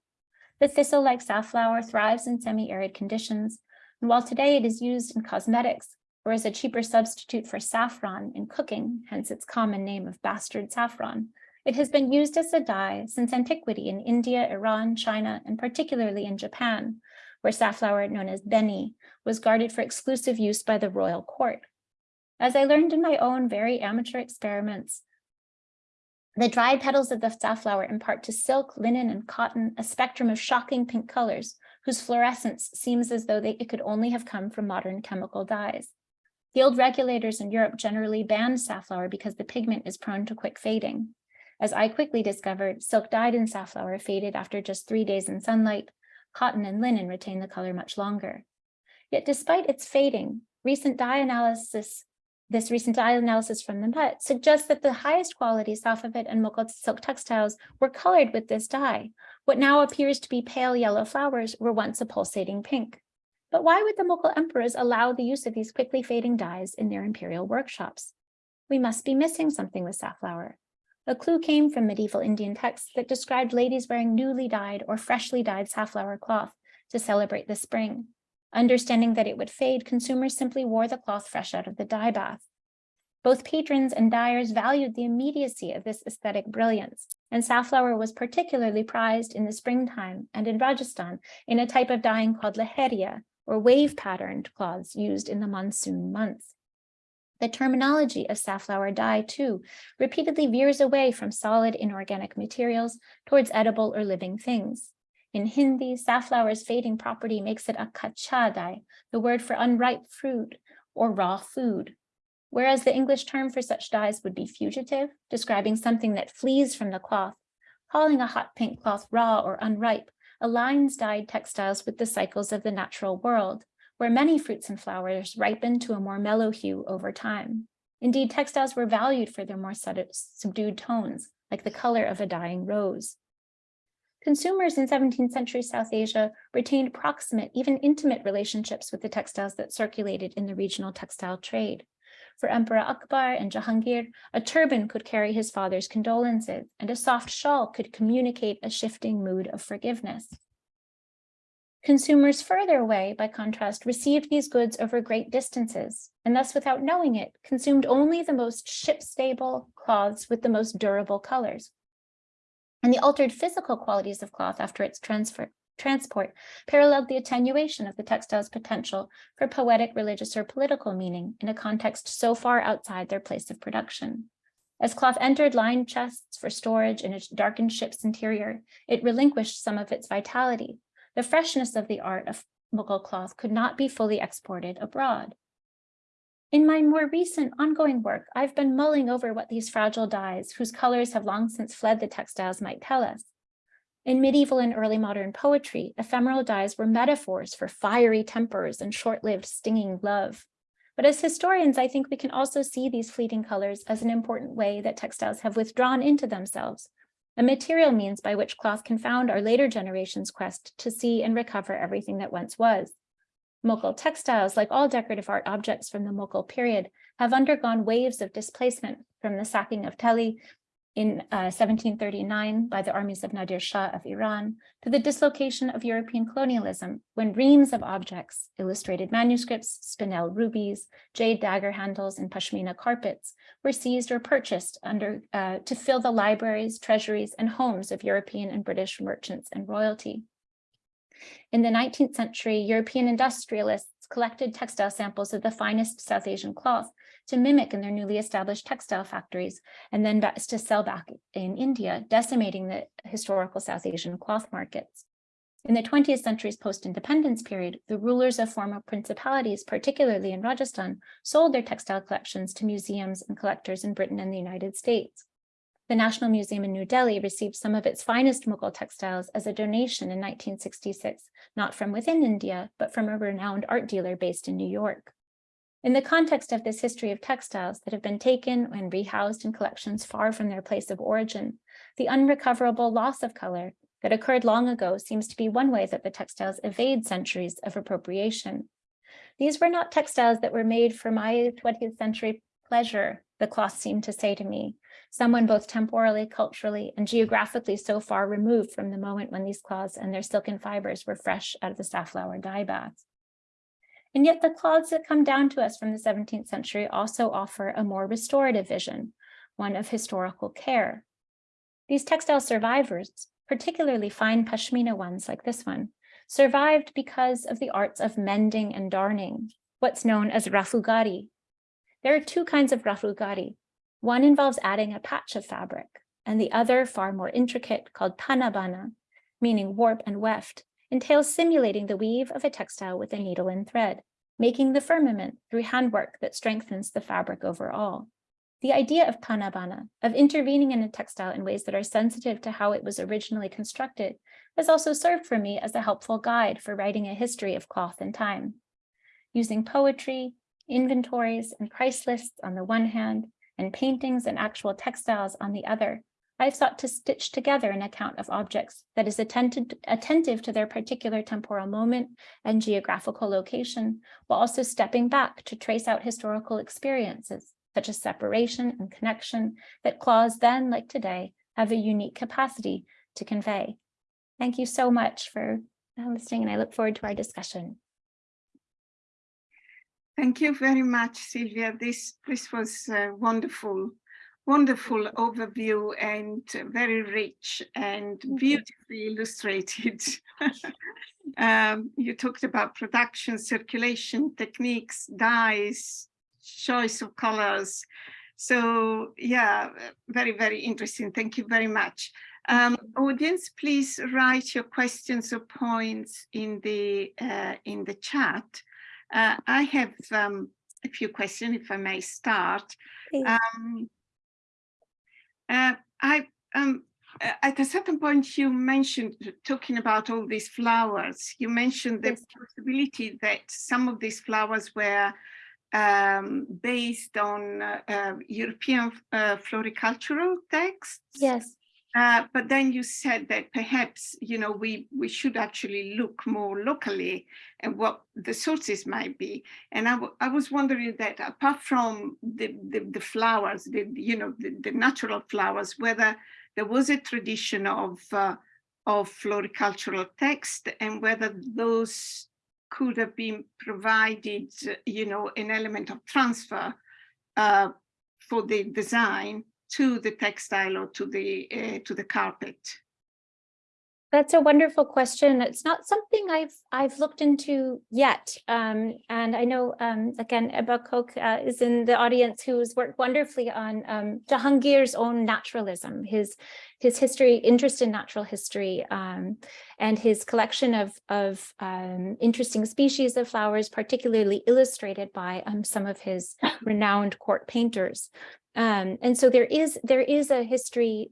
Speaker 2: The thistle-like safflower thrives in semi-arid conditions, and while today it is used in cosmetics or as a cheaper substitute for saffron in cooking, hence its common name of bastard saffron, it has been used as a dye since antiquity in India, Iran, China, and particularly in Japan, where safflower known as beni was guarded for exclusive use by the royal court. As I learned in my own very amateur experiments, the dried petals of the safflower impart to silk, linen, and cotton a spectrum of shocking pink colors, whose fluorescence seems as though they, it could only have come from modern chemical dyes. Field regulators in Europe generally ban safflower because the pigment is prone to quick fading. As I quickly discovered, silk dyed in safflower faded after just three days in sunlight. Cotton and linen retain the color much longer. Yet despite its fading, recent dye analysis this recent analysis from the Met suggests that the highest quality Safavid and Mughal silk textiles were colored with this dye. What now appears to be pale yellow flowers were once a pulsating pink. But why would the Mughal emperors allow the use of these quickly fading dyes in their imperial workshops? We must be missing something with safflower. A clue came from medieval Indian texts that described ladies wearing newly dyed or freshly dyed safflower cloth to celebrate the spring. Understanding that it would fade, consumers simply wore the cloth fresh out of the dye bath. Both patrons and dyers valued the immediacy of this aesthetic brilliance, and safflower was particularly prized in the springtime and in Rajasthan in a type of dyeing called leheria, or wave-patterned cloths used in the monsoon months. The terminology of safflower dye, too, repeatedly veers away from solid inorganic materials towards edible or living things. In Hindi, safflower's fading property makes it a kacha dye, the word for unripe fruit or raw food. Whereas the English term for such dyes would be fugitive, describing something that flees from the cloth, calling a hot pink cloth raw or unripe aligns dyed textiles with the cycles of the natural world, where many fruits and flowers ripen to a more mellow hue over time. Indeed, textiles were valued for their more subdued tones, like the color of a dying rose. Consumers in 17th century South Asia retained proximate, even intimate relationships with the textiles that circulated in the regional textile trade. For Emperor Akbar and Jahangir, a turban could carry his father's condolences, and a soft shawl could communicate a shifting mood of forgiveness. Consumers further away, by contrast, received these goods over great distances, and thus without knowing it, consumed only the most ship-stable cloths with the most durable colors and the altered physical qualities of cloth after its transfer, transport paralleled the attenuation of the textile's potential for poetic, religious, or political meaning in a context so far outside their place of production. As cloth entered lined chests for storage in a darkened ship's interior, it relinquished some of its vitality. The freshness of the art of Mughal cloth could not be fully exported abroad. In my more recent ongoing work, I've been mulling over what these fragile dyes, whose colors have long since fled the textiles, might tell us. In medieval and early modern poetry, ephemeral dyes were metaphors for fiery tempers and short-lived stinging love. But as historians, I think we can also see these fleeting colors as an important way that textiles have withdrawn into themselves, a material means by which cloth can found our later generations' quest to see and recover everything that once was. Mughal textiles, like all decorative art objects from the Mughal period, have undergone waves of displacement from the sacking of Delhi in uh, 1739 by the armies of Nadir Shah of Iran to the dislocation of European colonialism when reams of objects, illustrated manuscripts, spinel rubies, jade dagger handles, and pashmina carpets were seized or purchased under uh, to fill the libraries, treasuries, and homes of European and British merchants and royalty. In the 19th century, European industrialists collected textile samples of the finest South Asian cloth to mimic in their newly established textile factories, and then to sell back in India, decimating the historical South Asian cloth markets. In the 20th century's post-independence period, the rulers of former principalities, particularly in Rajasthan, sold their textile collections to museums and collectors in Britain and the United States. The National Museum in New Delhi received some of its finest Mughal textiles as a donation in 1966, not from within India, but from a renowned art dealer based in New York. In the context of this history of textiles that have been taken and rehoused in collections far from their place of origin, the unrecoverable loss of color that occurred long ago seems to be one way that the textiles evade centuries of appropriation. These were not textiles that were made for my 20th century pleasure, the cloth seemed to say to me, someone both temporally, culturally, and geographically so far removed from the moment when these cloths and their silken fibers were fresh out of the safflower dye bath. And yet the cloths that come down to us from the 17th century also offer a more restorative vision, one of historical care. These textile survivors, particularly fine pashmina ones like this one, survived because of the arts of mending and darning, what's known as rafugari. There are two kinds of rafugari, one involves adding a patch of fabric, and the other, far more intricate, called tanabana, meaning warp and weft, entails simulating the weave of a textile with a needle and thread, making the firmament through handwork that strengthens the fabric overall. The idea of tanabana, of intervening in a textile in ways that are sensitive to how it was originally constructed, has also served for me as a helpful guide for writing a history of cloth and time. Using poetry, inventories and price lists on the one hand, and paintings and actual textiles on the other, I've sought to stitch together an account of objects that is attentive, attentive to their particular temporal moment and geographical location, while also stepping back to trace out historical experiences, such as separation and connection, that claws then, like today, have a unique capacity to convey. Thank you so much for uh, listening, and I look forward to our discussion.
Speaker 1: Thank you very much, Sylvia. This, this was a wonderful, wonderful overview and very rich and beautifully illustrated. um, you talked about production, circulation, techniques, dyes, choice of colors. So yeah, very, very interesting. Thank you very much. Um, audience, please write your questions or points in the uh, in the chat. Uh, I have um, a few questions, if I may start. Um, uh, I um, at a certain point you mentioned talking about all these flowers. You mentioned the yes. possibility that some of these flowers were um, based on uh, uh, European uh, floricultural texts.
Speaker 2: Yes.
Speaker 1: Uh, but then you said that perhaps, you know, we, we should actually look more locally and what the sources might be. And I, I was wondering that apart from the, the, the flowers, the, you know, the, the, natural flowers, whether there was a tradition of, uh, of floricultural text and whether those could have been provided, you know, an element of transfer uh, for the design to the textile or to the uh, to the carpet?
Speaker 2: That's a wonderful question. It's not something I've I've looked into yet. Um, and I know, um, again, Ebba Koch uh, is in the audience who's worked wonderfully on um, Jahangir's own naturalism, his his history, interest in natural history, um, and his collection of, of um, interesting species of flowers, particularly illustrated by um, some of his renowned court painters. And so there is there is a history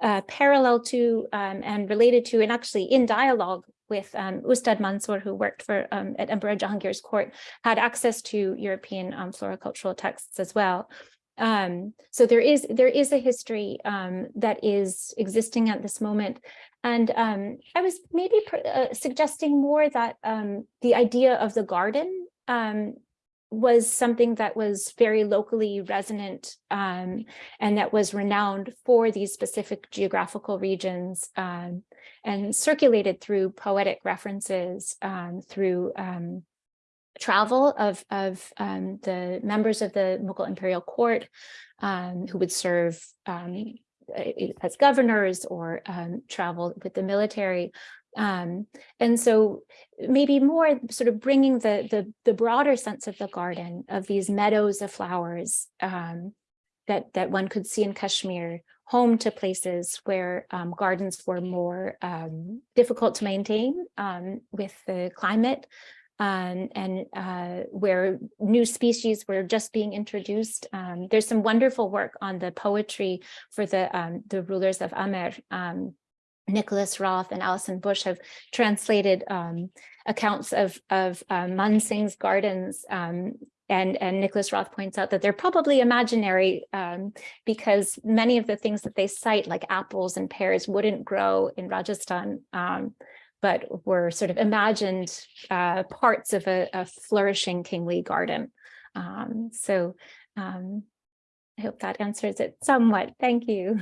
Speaker 2: uh, parallel to um, and related to, and actually in dialogue with um, Ustad Mansour, who worked for um, at Emperor Jahangir's court, had access to European um, floricultural texts as well. Um, so there is there is a history um, that is existing at this moment. And I was maybe uh, suggesting more that the idea of the garden um, was something that was very locally resonant um, and that was renowned for these specific geographical regions um, and circulated through poetic references, um, through um, travel of, of um, the members of the Mughal imperial court um, who would serve as governors or travel with the military um, and so maybe more sort of bringing the, the, the broader sense of the garden, of these meadows of flowers um, that, that one could see in Kashmir, home to places where um, gardens were more um, difficult to maintain um, with the climate um, and uh, where new species were just being introduced. There's some wonderful work on the poetry for the the rulers of Amer Nicholas Roth and Allison Busch have translated um, accounts of, of uh, gardens um, and, and Nicholas Roth points out that they're probably imaginary um, because many of the things that they cite, like apples and pears, wouldn't grow in Rajasthan, um, but were sort of imagined uh, parts of a, a, flourishing kingly garden. Um, so um, I hope that answers it somewhat. Thank you.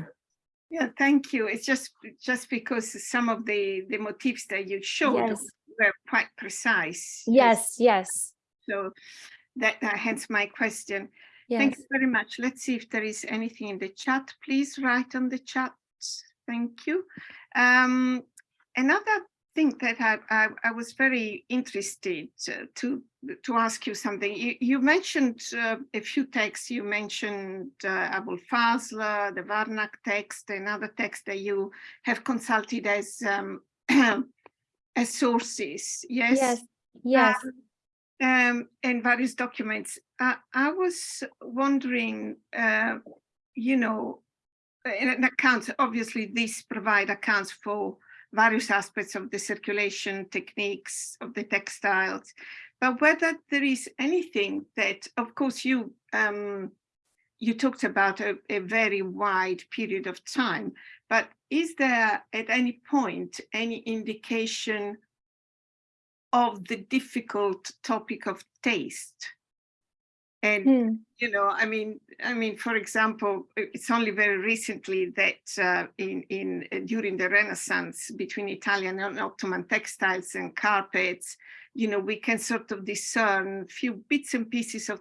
Speaker 1: Yeah, thank you. It's just just because some of the the motifs that you showed yes. were quite precise.
Speaker 2: Yes, yes.
Speaker 1: So that uh, hence my question. Yes. Thank you very much. Let's see if there is anything in the chat. Please write on the chat. Thank you. Um, another think that I, I, I was very interested to to ask you something. You, you mentioned uh, a few texts. You mentioned uh, Abul Fazl, the Varnak text, another text that you have consulted as um, as sources. Yes.
Speaker 2: Yes. Yes.
Speaker 1: Uh, um, and various documents. I was wondering, uh, you know, in accounts. Obviously, these provide accounts for various aspects of the circulation techniques of the textiles. but whether there is anything that, of course, you um, you talked about a, a very wide period of time, but is there at any point any indication of the difficult topic of taste? And
Speaker 2: Hmm.
Speaker 1: you know, I mean, I mean, for example, it's only very recently that uh, in in uh, during the Renaissance between Italian and Ottoman textiles and carpets, you know, we can sort of discern few bits and pieces of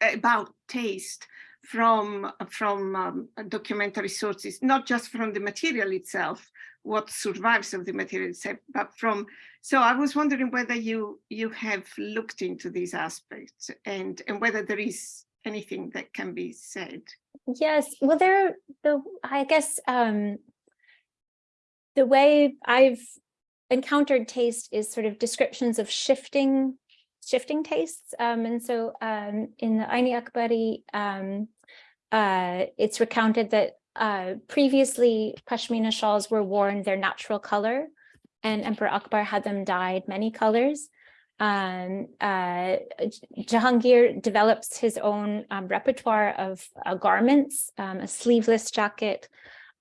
Speaker 1: about taste from from um, documentary sources, not just from the material itself, what survives of the material itself, but from. So I was wondering whether you you have looked into these aspects and and whether there is anything that can be said.
Speaker 2: Yes, well, there, the, I guess, um, the way I've encountered taste is sort of descriptions of shifting, shifting tastes. Um, and so, um, in the Aini Akbari, um, uh, it's recounted that, uh, previously Pashmina shawls were worn their natural color and Emperor Akbar had them dyed many colors. Um, uh, Jahangir develops his own um, repertoire of uh, garments, um, a sleeveless jacket.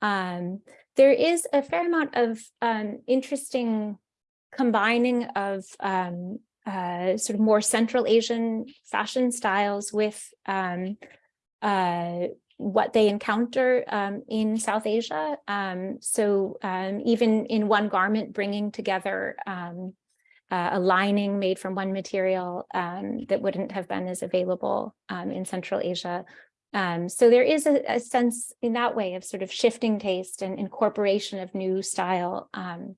Speaker 2: Um, there is a fair amount of um, interesting combining of um, uh, sort of more Central Asian fashion styles with uh, what they encounter um, in South Asia. Um, so um, even in one garment, bringing together um, uh, a lining made from one material um, that wouldn't have been as available um, in Central Asia. Um, so there is a, a sense in that way of sort of shifting taste and incorporation of new style. Um,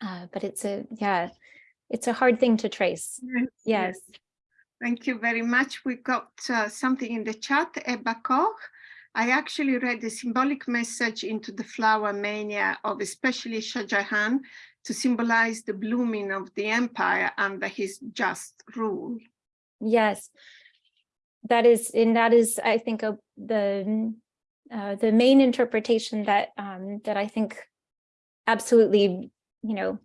Speaker 2: uh, but it's a, yeah, it's a hard thing to trace. Yes.
Speaker 1: Thank you very much. We got uh, something in the chat, Ebba Koch. I actually read the symbolic message into the flower mania of especially Shah Jahan to symbolize the blooming of the empire under his just rule.
Speaker 2: Yes, that is, and that is, I think, the uh, the main interpretation that um, that I think absolutely, you know,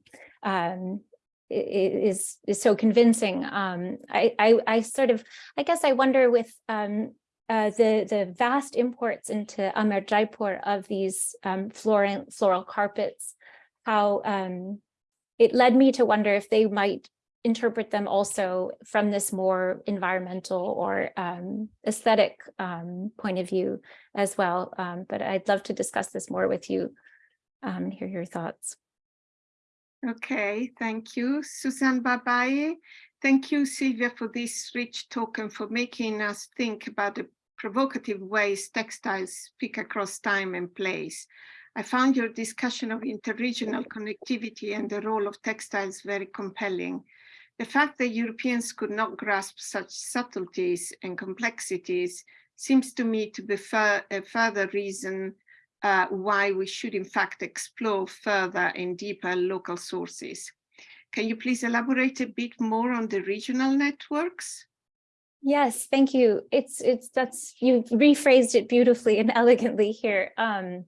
Speaker 2: um, is is so convincing. Um, I, I I sort of, I guess, I wonder with um, uh, the the vast imports into Amer Jaipur of these um, floral floral carpets, how um, it led me to wonder if they might interpret them also from this more environmental or um, aesthetic um, point of view as well. But I'd love to discuss this more with you um, hear your thoughts.
Speaker 1: Okay, thank you. Susan Babaie. Thank you, Sylvia, for this rich talk and for making us think about the provocative ways textiles speak across time and place. I found your discussion of interregional connectivity and the role of textiles very compelling. The fact that Europeans could not grasp such subtleties and complexities seems to me to be a further reason uh, why we should in fact explore further and deeper local sources. Can you please elaborate a bit more on the regional networks?
Speaker 2: Yes, thank you. It's it's that's you rephrased it beautifully and elegantly here. Um,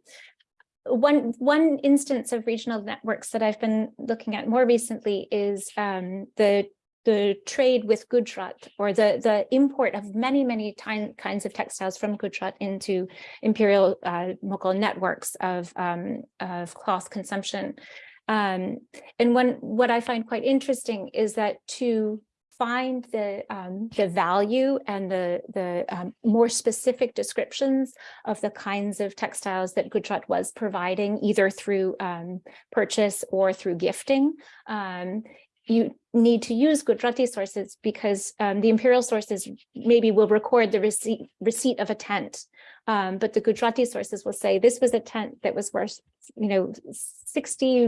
Speaker 2: one one instance of regional networks that I've been looking at more recently is um, the the trade with Gujarat or the the import of many many time, kinds of textiles from Gujarat into imperial uh, Mughal networks of um, of cloth consumption. Um, and one what I find quite interesting is that to find the um, the value and the the um, more specific descriptions of the kinds of textiles that Gujarat was providing, either through um, purchase or through gifting. You need to use Gujarati sources because um, the imperial sources maybe will record the receipt receipt of a tent, um, but the Gujarati sources will say this was a tent that was worth, you know, sixty.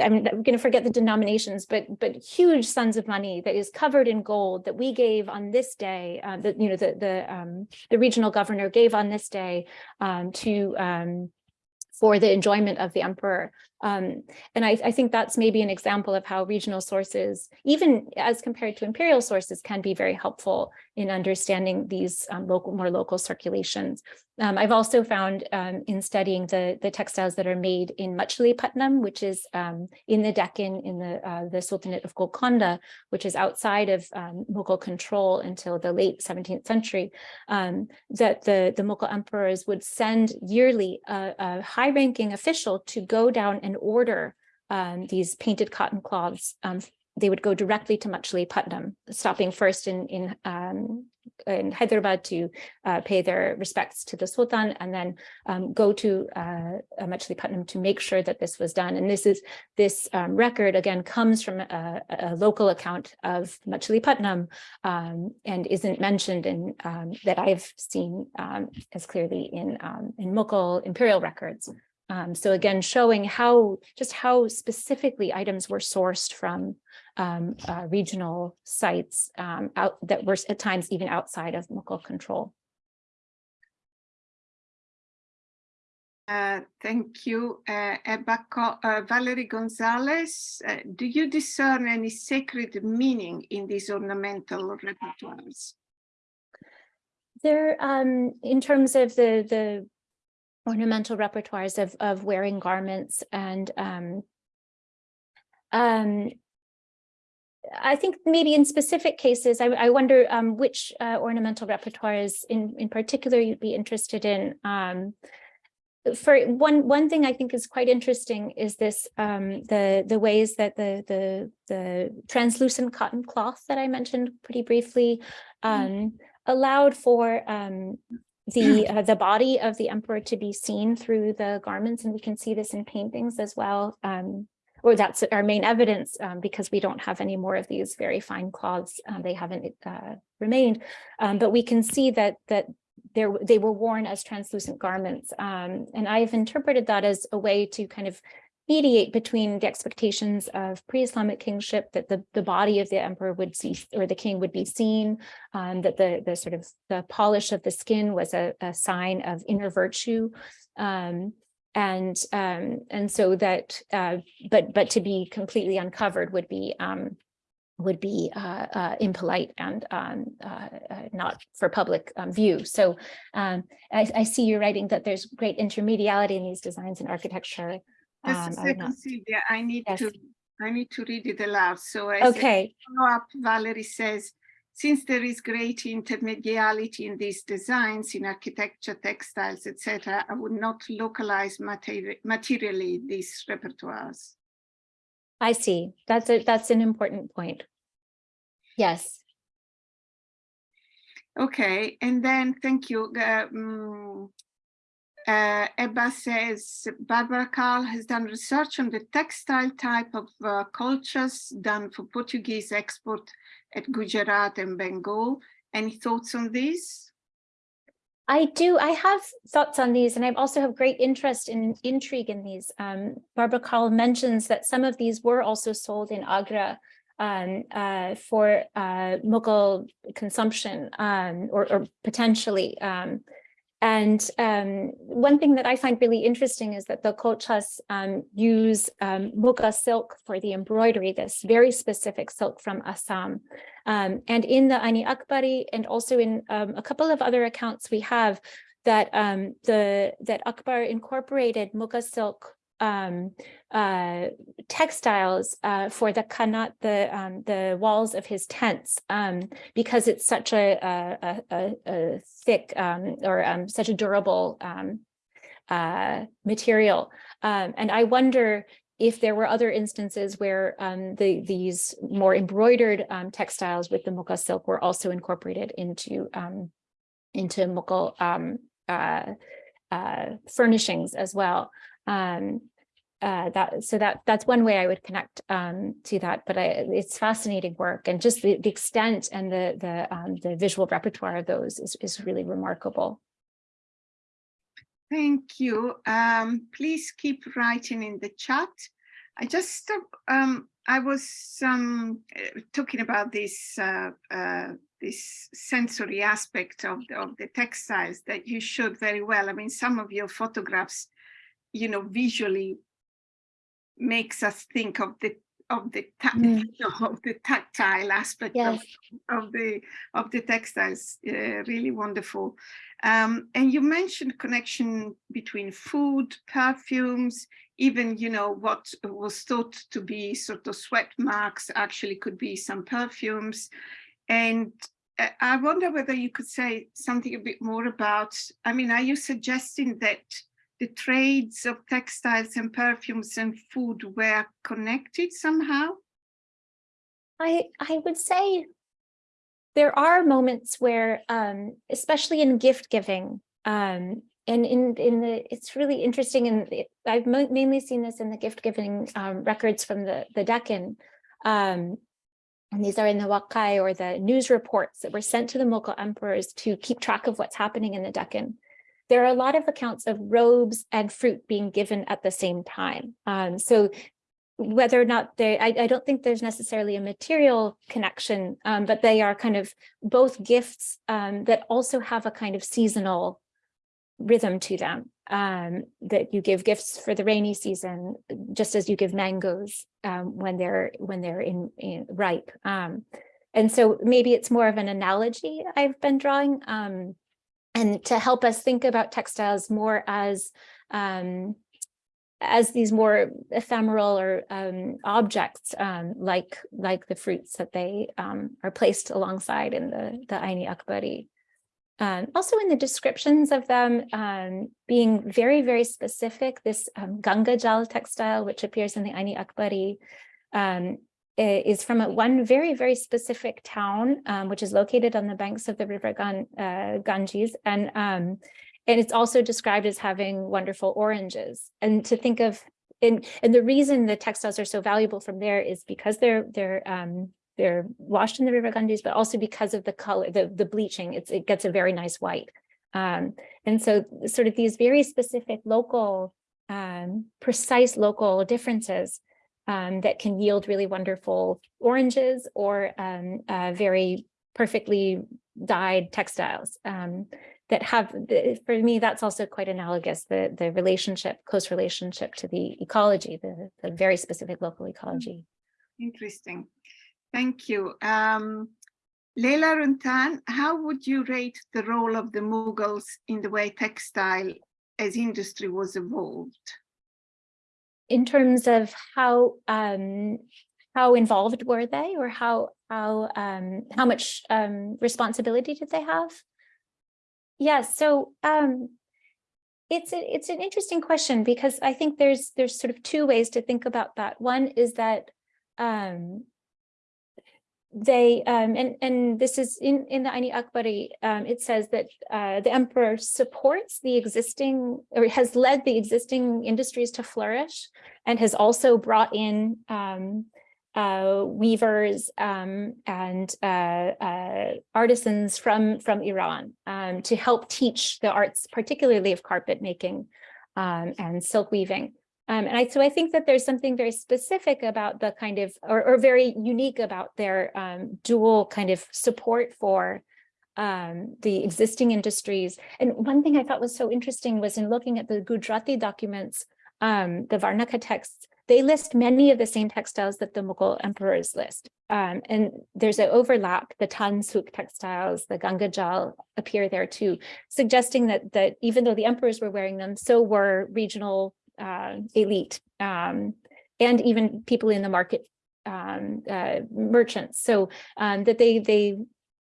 Speaker 2: I'm going to forget the denominations, but but huge sums of money that is covered in gold that we gave on this day. Uh, that you know the the um, the regional governor gave on this day um, to um, for the enjoyment of the emperor. Um, and I, I think that's maybe an example of how regional sources, even as compared to imperial sources, can be very helpful in understanding these um, local, more local circulations. Um, I've also found um, in studying the, the textiles that are made in Machilipatnam, which is um, in the Deccan, in the, uh, the Sultanate of Golconda, which is outside of um, Mughal control until the late 17th century, that the, the Mughal emperors would send yearly a, a high-ranking official to go down and order um, these painted cotton cloths. Um, they would go directly to Machilipatnam, stopping first in, in, um, in Hyderabad to uh, pay their respects to the Sultan and then um, go to uh, Putnam to make sure that this was done. And this is this um, record again comes from a, a local account of Machilipatnam um, and isn't mentioned in that I've seen as clearly in in Mughal imperial records. Um, so again, showing how just how specifically items were sourced from um, uh, regional sites um, out that were at times even outside of local control.
Speaker 1: Uh, thank you, uh, uh, Valerie Gonzalez. Uh, do you discern any sacred meaning in these ornamental repertoires?
Speaker 2: There, um, in terms of the the ornamental repertoires of, of wearing garments and um, um, I think maybe in specific cases, I, I wonder um, which uh, ornamental repertoires in, in particular you'd be interested in. Um, for one one thing I think is quite interesting is this um, the the ways that the the the translucent cotton cloth that I mentioned pretty briefly mm-hmm. um, allowed for um, the uh, the body of the emperor to be seen through the garments and we can see this in paintings as well um, or that's our main evidence um, because we don't have any more of these very fine cloths um, they haven't uh, remained. Um, but we can see that that there they were worn as translucent garments um, and I've interpreted that as a way to kind of mediate between the expectations of pre-Islamic kingship that the, the body of the emperor would see or the king would be seen, um, that the, the sort of the polish of the skin was a, a sign of inner virtue. Um, and um, and so that uh, but but to be completely uncovered would be um, would be uh, uh, impolite and um, uh, uh, not for public um, view. So um, I, I, see you're writing that there's great intermediality in these designs and architecture
Speaker 1: just a um, second, not... Sylvia. I need yes. to I need to read it aloud. So
Speaker 2: as okay.
Speaker 1: follow up, Valerie says, since there is great intermediality in these designs in architecture, textiles, etc., I would not localize materi materially these repertoires.
Speaker 2: I see. That's a that's an important point. Yes.
Speaker 1: Okay, and then thank you. Um, uh, Ebba says Barbara Karl has done research on the textile type of uh, cultures done for Portuguese export at Gujarat and Bengal. Any thoughts on these?
Speaker 2: I do. I have thoughts on these, and I also have great interest in intrigue in these. Um, Barbara Karl mentions that some of these were also sold in Agra um, uh, for uh, Mughal consumption um, or, or, potentially. Um, and um, one thing that I find really interesting is that the colchas um, use um, Muga silk for the embroidery, this very specific silk from Assam. Um, and in the Ain Akbari and also in um, a couple of other accounts we have that um, the that Akbar incorporated Muga silk um, uh, textiles uh, for the kanat, the um, the walls of his tents, um, because it's such a a, a, a thick um, or um, such a durable um, uh, material. and I wonder if there were other instances where the these more embroidered textiles with the Muga silk were also incorporated into into Mughal uh, uh, furnishings as well. Um, uh, that so that that's one way I would connect um, to that. But I, it's fascinating work, and just the, the extent and the the um, the visual repertoire of those is is really remarkable.
Speaker 1: Thank you. Um, please keep writing in the chat. I just um, I was um, talking about this uh, uh, this sensory aspect of the, of the textiles that you showed very well. I mean, some of your photographs, you know, visually makes us think of the of the
Speaker 2: Mm.
Speaker 1: of the tactile aspect
Speaker 2: Yes.
Speaker 1: of, of the of the textiles. Uh, really wonderful. Um, and you mentioned connection between food, perfumes, even you know what was thought to be sort of sweat marks actually could be some perfumes. And uh, I wonder whether you could say something a bit more about. I mean, are you suggesting that the trades of textiles and perfumes and food were connected somehow?
Speaker 2: I I would say there are moments where, um, especially in gift giving, um, and in in the it's really interesting. And I've mainly seen this in the gift giving um, records from the the Deccan. Um, and these are in the Wakai or the news reports that were sent to the Mughal emperors to keep track of what's happening in the Deccan. There are a lot of accounts of robes and fruit being given at the same time. Um, so whether or not they, I, I, don't think there's necessarily a material connection, um, but they are kind of both gifts um, that also have a kind of seasonal rhythm to them. Um, that you give gifts for the rainy season, just as you give mangoes um, when they're when they're in, in ripe. Um, and so maybe it's more of an analogy I've been drawing, and to help us think about textiles more as as these more ephemeral or um, objects um, like like the fruits that they um, are placed alongside in the the Aini Akbari. Um, also in the descriptions of them um, being very, very specific, this um, Ganga Jal textile, which appears in the Aini Akbari, is from a, one very, very specific town, which is located on the banks of the river Gan, uh, Ganges. And and it's also described as having wonderful oranges. And to think of, and, and the reason the textiles are so valuable from there is because they're they're um, they're washed in the river Ganges, but also because of the color, the, the bleaching, it's, it gets a very nice white. Um, and so sort of these very specific local, um, precise local differences um, that can yield really wonderful oranges or um, uh, very perfectly dyed textiles um, that have, for me, that's also quite analogous, the, the relationship, close relationship to the ecology, the, the very specific local ecology.
Speaker 1: Interesting. Thank you. Um, Leila Runtan, how would you rate the role of the Mughals in the way textile as industry was evolved?
Speaker 2: In terms of how um, how involved were they, or how how um, how much um, responsibility did they have? Yeah, so um, it's a, it's an interesting question because I think there's there's sort of two ways to think about that. One is that um, they um, and and this is in in the Aini Akbari. Um, it says that uh, the emperor supports the existing or has led the existing industries to flourish, and has also brought in um, uh, weavers um, and uh, uh, artisans from from Iran um, to help teach the arts, particularly of carpet making um, and silk weaving. Um, and I, so I think that there's something very specific about the kind of, or, or very unique about their um, dual kind of support for um, the existing industries. And one thing I thought was so interesting was in looking at the Gujarati documents, um, the Varnaka texts, they list many of the same textiles that the Mughal emperors list. Um, and there's an overlap, the Tansukh textiles, the Gangajal appear there too, suggesting that, that even though the emperors were wearing them, so were regional uh, elite um, and even people in the market um, uh, merchants. So um, that they they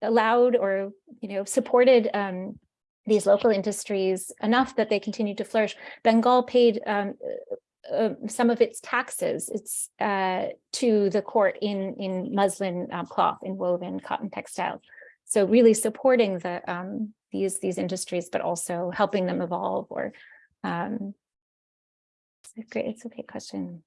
Speaker 2: allowed or you know supported um, these local industries enough that they continued to flourish. Bengal paid um, uh, uh, some of its taxes it's uh, to the court in in muslin um, cloth in woven cotton textiles. So really supporting the um, these these industries, but also helping them evolve or um, great. It's a great question.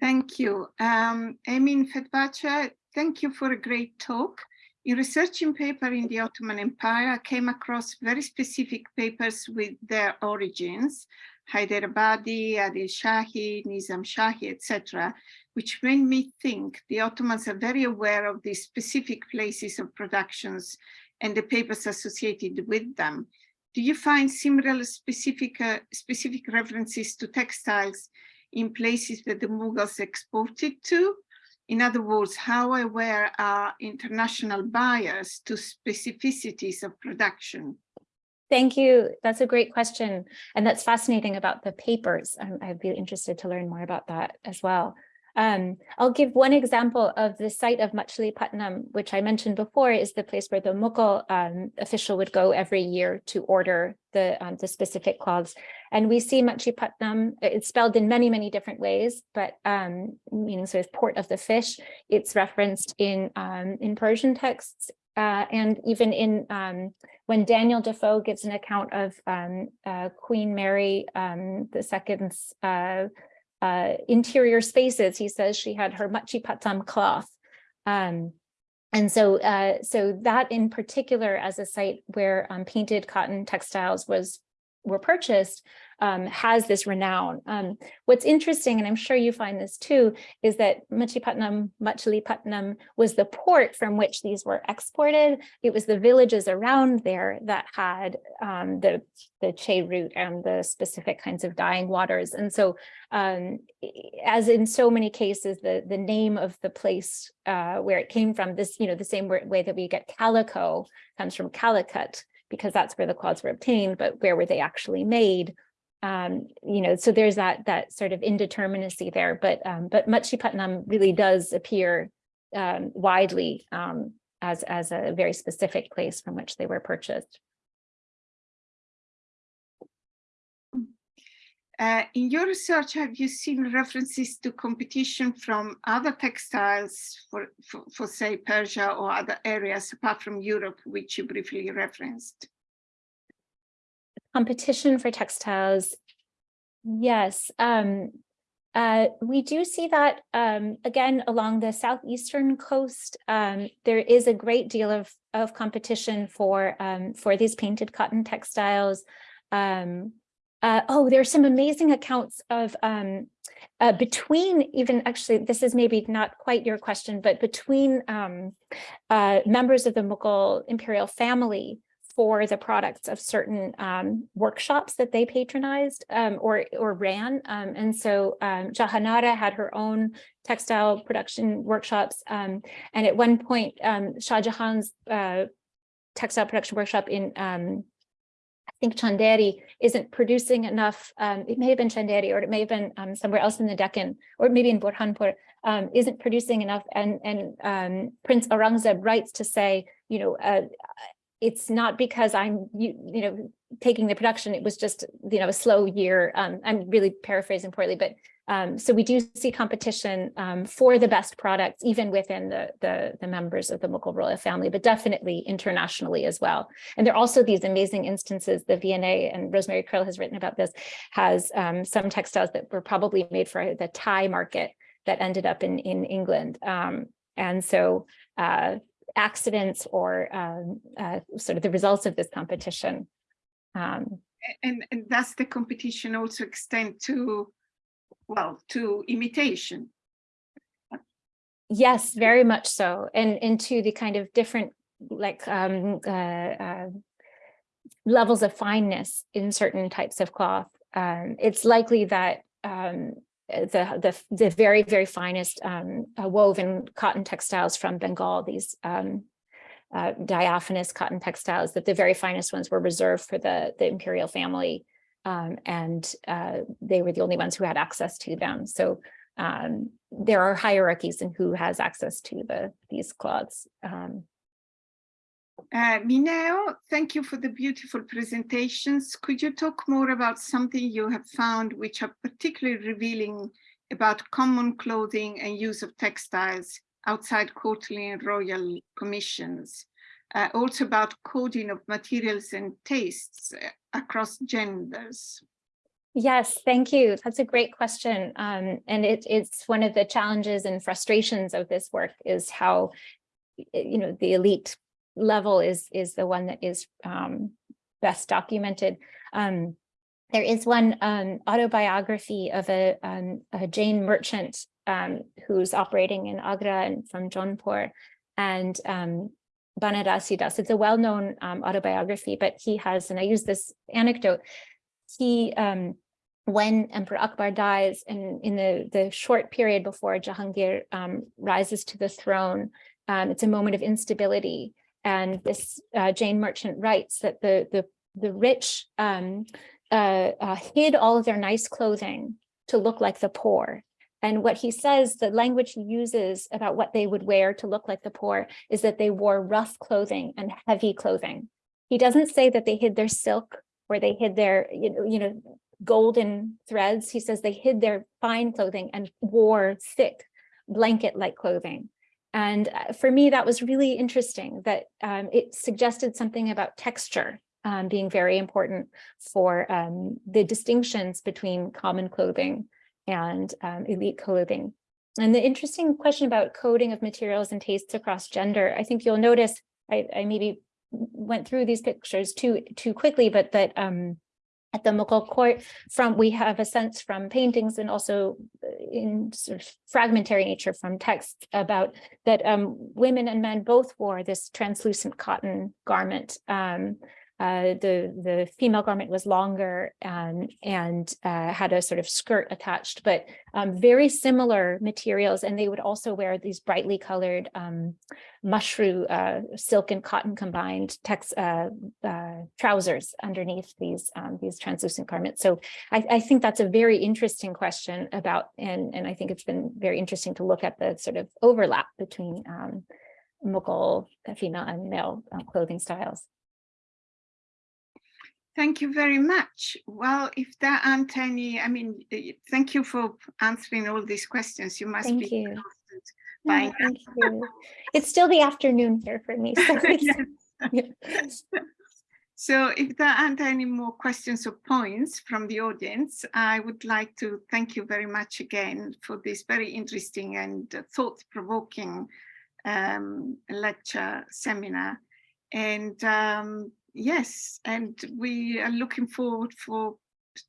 Speaker 1: Thank you. Um, Emine Fetvacı, thank you for a great talk. In researching paper in the Ottoman Empire, I came across very specific papers with their origins, Hyderabadi, Adil Shahi, Nizam Shahi, etc., which made me think the Ottomans are very aware of the specific places of productions and the papers associated with them. Do you find similar specific, uh, specific references to textiles in places that the Mughals exported to? In other words, how aware are international buyers to specificities of production?
Speaker 2: Thank you. That's a great question. And that's fascinating about the papers. I'd be interested to learn more about that as well. Um, I'll give one example of the site of Machilipatnam, which I mentioned before, is the place where the Mughal um, official would go every year to order the, um, the specific cloths. And we see Machilipatnam, it's spelled in many, many different ways, but um, meaning sort of port of the fish. It's referenced in, um, in Persian texts uh, and even in um, when Daniel Defoe gives an account of um, uh, Queen Mary um, II's uh, uh, interior spaces, he says she had her Machilipatnam cloth. Um, and so, uh, so that in particular as a site where um, painted cotton textiles was were purchased um, has this renown. Um, what's interesting, and I'm sure you find this too, is that Machilipatnam, Machilipatnam was the port from which these were exported. It was the villages around there that had um, the, the chay root and the specific kinds of dyeing waters. And so um, as in so many cases, the, the name of the place uh, where it came from, this, you know, the same way that we get calico comes from Calicut, because that's where the cloths were obtained, but where were they actually made? Um, you know, so there's that that sort of indeterminacy there, but um, but Machilipatnam really does appear um, widely um, as as a very specific place from which they were purchased.
Speaker 1: Uh, in your research, have you seen references to competition from other textiles for, for, for, say, Persia or other areas apart from Europe, which you briefly referenced?
Speaker 2: Competition for textiles, yes. Um, uh, we do see that, um, again, along the southeastern coast, um, there is a great deal of, of competition for, um, for these painted cotton textiles. Um, uh, oh, there are some amazing accounts of um, uh, between even actually, this is maybe not quite your question, but between uh, members of the Mughal imperial family for the products of certain um, workshops that they patronized um, or, or ran. Um, and so um, Jahanara had her own textile production workshops. Um, and at one point, Shah Jahan's uh, textile production workshop in I think Chanderi isn't producing enough, um, it may have been Chanderi or it may have been um, somewhere else in the Deccan or maybe in Burhanpur, um, isn't producing enough. And, and Prince Aurangzeb writes to say, you know, uh, it's not because I'm, you, you know, taking the production, it was just, you know, a slow year. Um, I'm really paraphrasing poorly, but um, so we do see competition um, for the best products, even within the, the, the, members of the Mughal royal family, but definitely internationally as well. And there are also these amazing instances, the V&A and Rosemary Crill has written about this, has um, some textiles that were probably made for the Thai market that ended up in, in England. Um, and so uh, accidents or um, uh, sort of the results of this competition.
Speaker 1: Um, and, and does the competition also extend to well, to imitation.
Speaker 2: Yes, very much so. And into the kind of different like um, uh, uh, levels of fineness in certain types of cloth. Um, it's likely that um, the, the, the very, very finest um, uh, woven cotton textiles from Bengal, these um, uh, diaphanous cotton textiles, that the very finest ones were reserved for the, the imperial family um, and uh, they were the only ones who had access to them. So um, there are hierarchies in who has access to the these cloths.
Speaker 1: Uh, Mineo, thank you for the beautiful presentations. Could you talk more about something you have found which are particularly revealing about common clothing and use of textiles outside courtly and royal commissions? uh, also about coding of materials and tastes uh, across genders?
Speaker 2: Yes, thank you. That's a great question. Um, and it, it's one of the challenges and frustrations of this work is how, you know, the elite level is, is the one that is um, best documented. Um, there is one um, autobiography of a, um, a Jain merchant um, who's operating in Agra and from Jaunpur. And um, Das. It's a well-known autobiography, but he has, and I use this anecdote, he when Emperor Akbar dies and in the, the short period before Jahangir um, rises to the throne, um, it's a moment of instability. And this uh, Jain Merchant writes that the, the, the rich um, uh, uh, hid all of their nice clothing to look like the poor. And what he says, the language he uses about what they would wear to look like the poor is that they wore rough clothing and heavy clothing. He doesn't say that they hid their silk or they hid their, you know, you know, golden threads. He says they hid their fine clothing and wore thick blanket-like clothing. And uh, for me, that was really interesting that um, it suggested something about texture um, being very important for um, the distinctions between common clothing and um, elite clothing. And the interesting question about coding of materials and tastes across gender, I think you'll notice, I, I maybe went through these pictures too too quickly, but that um, at the Mughal court from we have a sense from paintings and also in sort of fragmentary nature from text about that um, women and men both wore this translucent cotton garment um, uh, the the female garment was longer um, and uh, had a sort of skirt attached, but um, very similar materials. And they would also wear these brightly colored um, mashru uh, silk and cotton combined text uh, uh, trousers underneath these um, these translucent garments. So I, I, think that's a very interesting question about, and and I think it's been very interesting to look at the sort of overlap between um, Mughal female and male clothing styles.
Speaker 1: Thank you very much. Well, if there aren't any, I mean, thank you for answering all these questions. You must
Speaker 2: thank
Speaker 1: be
Speaker 2: you. No, thank you. It's still the afternoon here for me. So
Speaker 1: Yes. So if there aren't any more questions or points from the audience, I would like to thank you very much again for this very interesting and thought-provoking um, lecture seminar. And um, yes, and we are looking forward for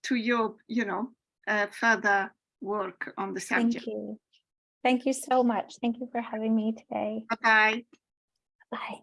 Speaker 1: to your, you know, uh, further work on the
Speaker 2: Thank
Speaker 1: subject.
Speaker 2: you. Thank you so much. Thank you for having me today.
Speaker 1: Bye-bye.
Speaker 2: Bye.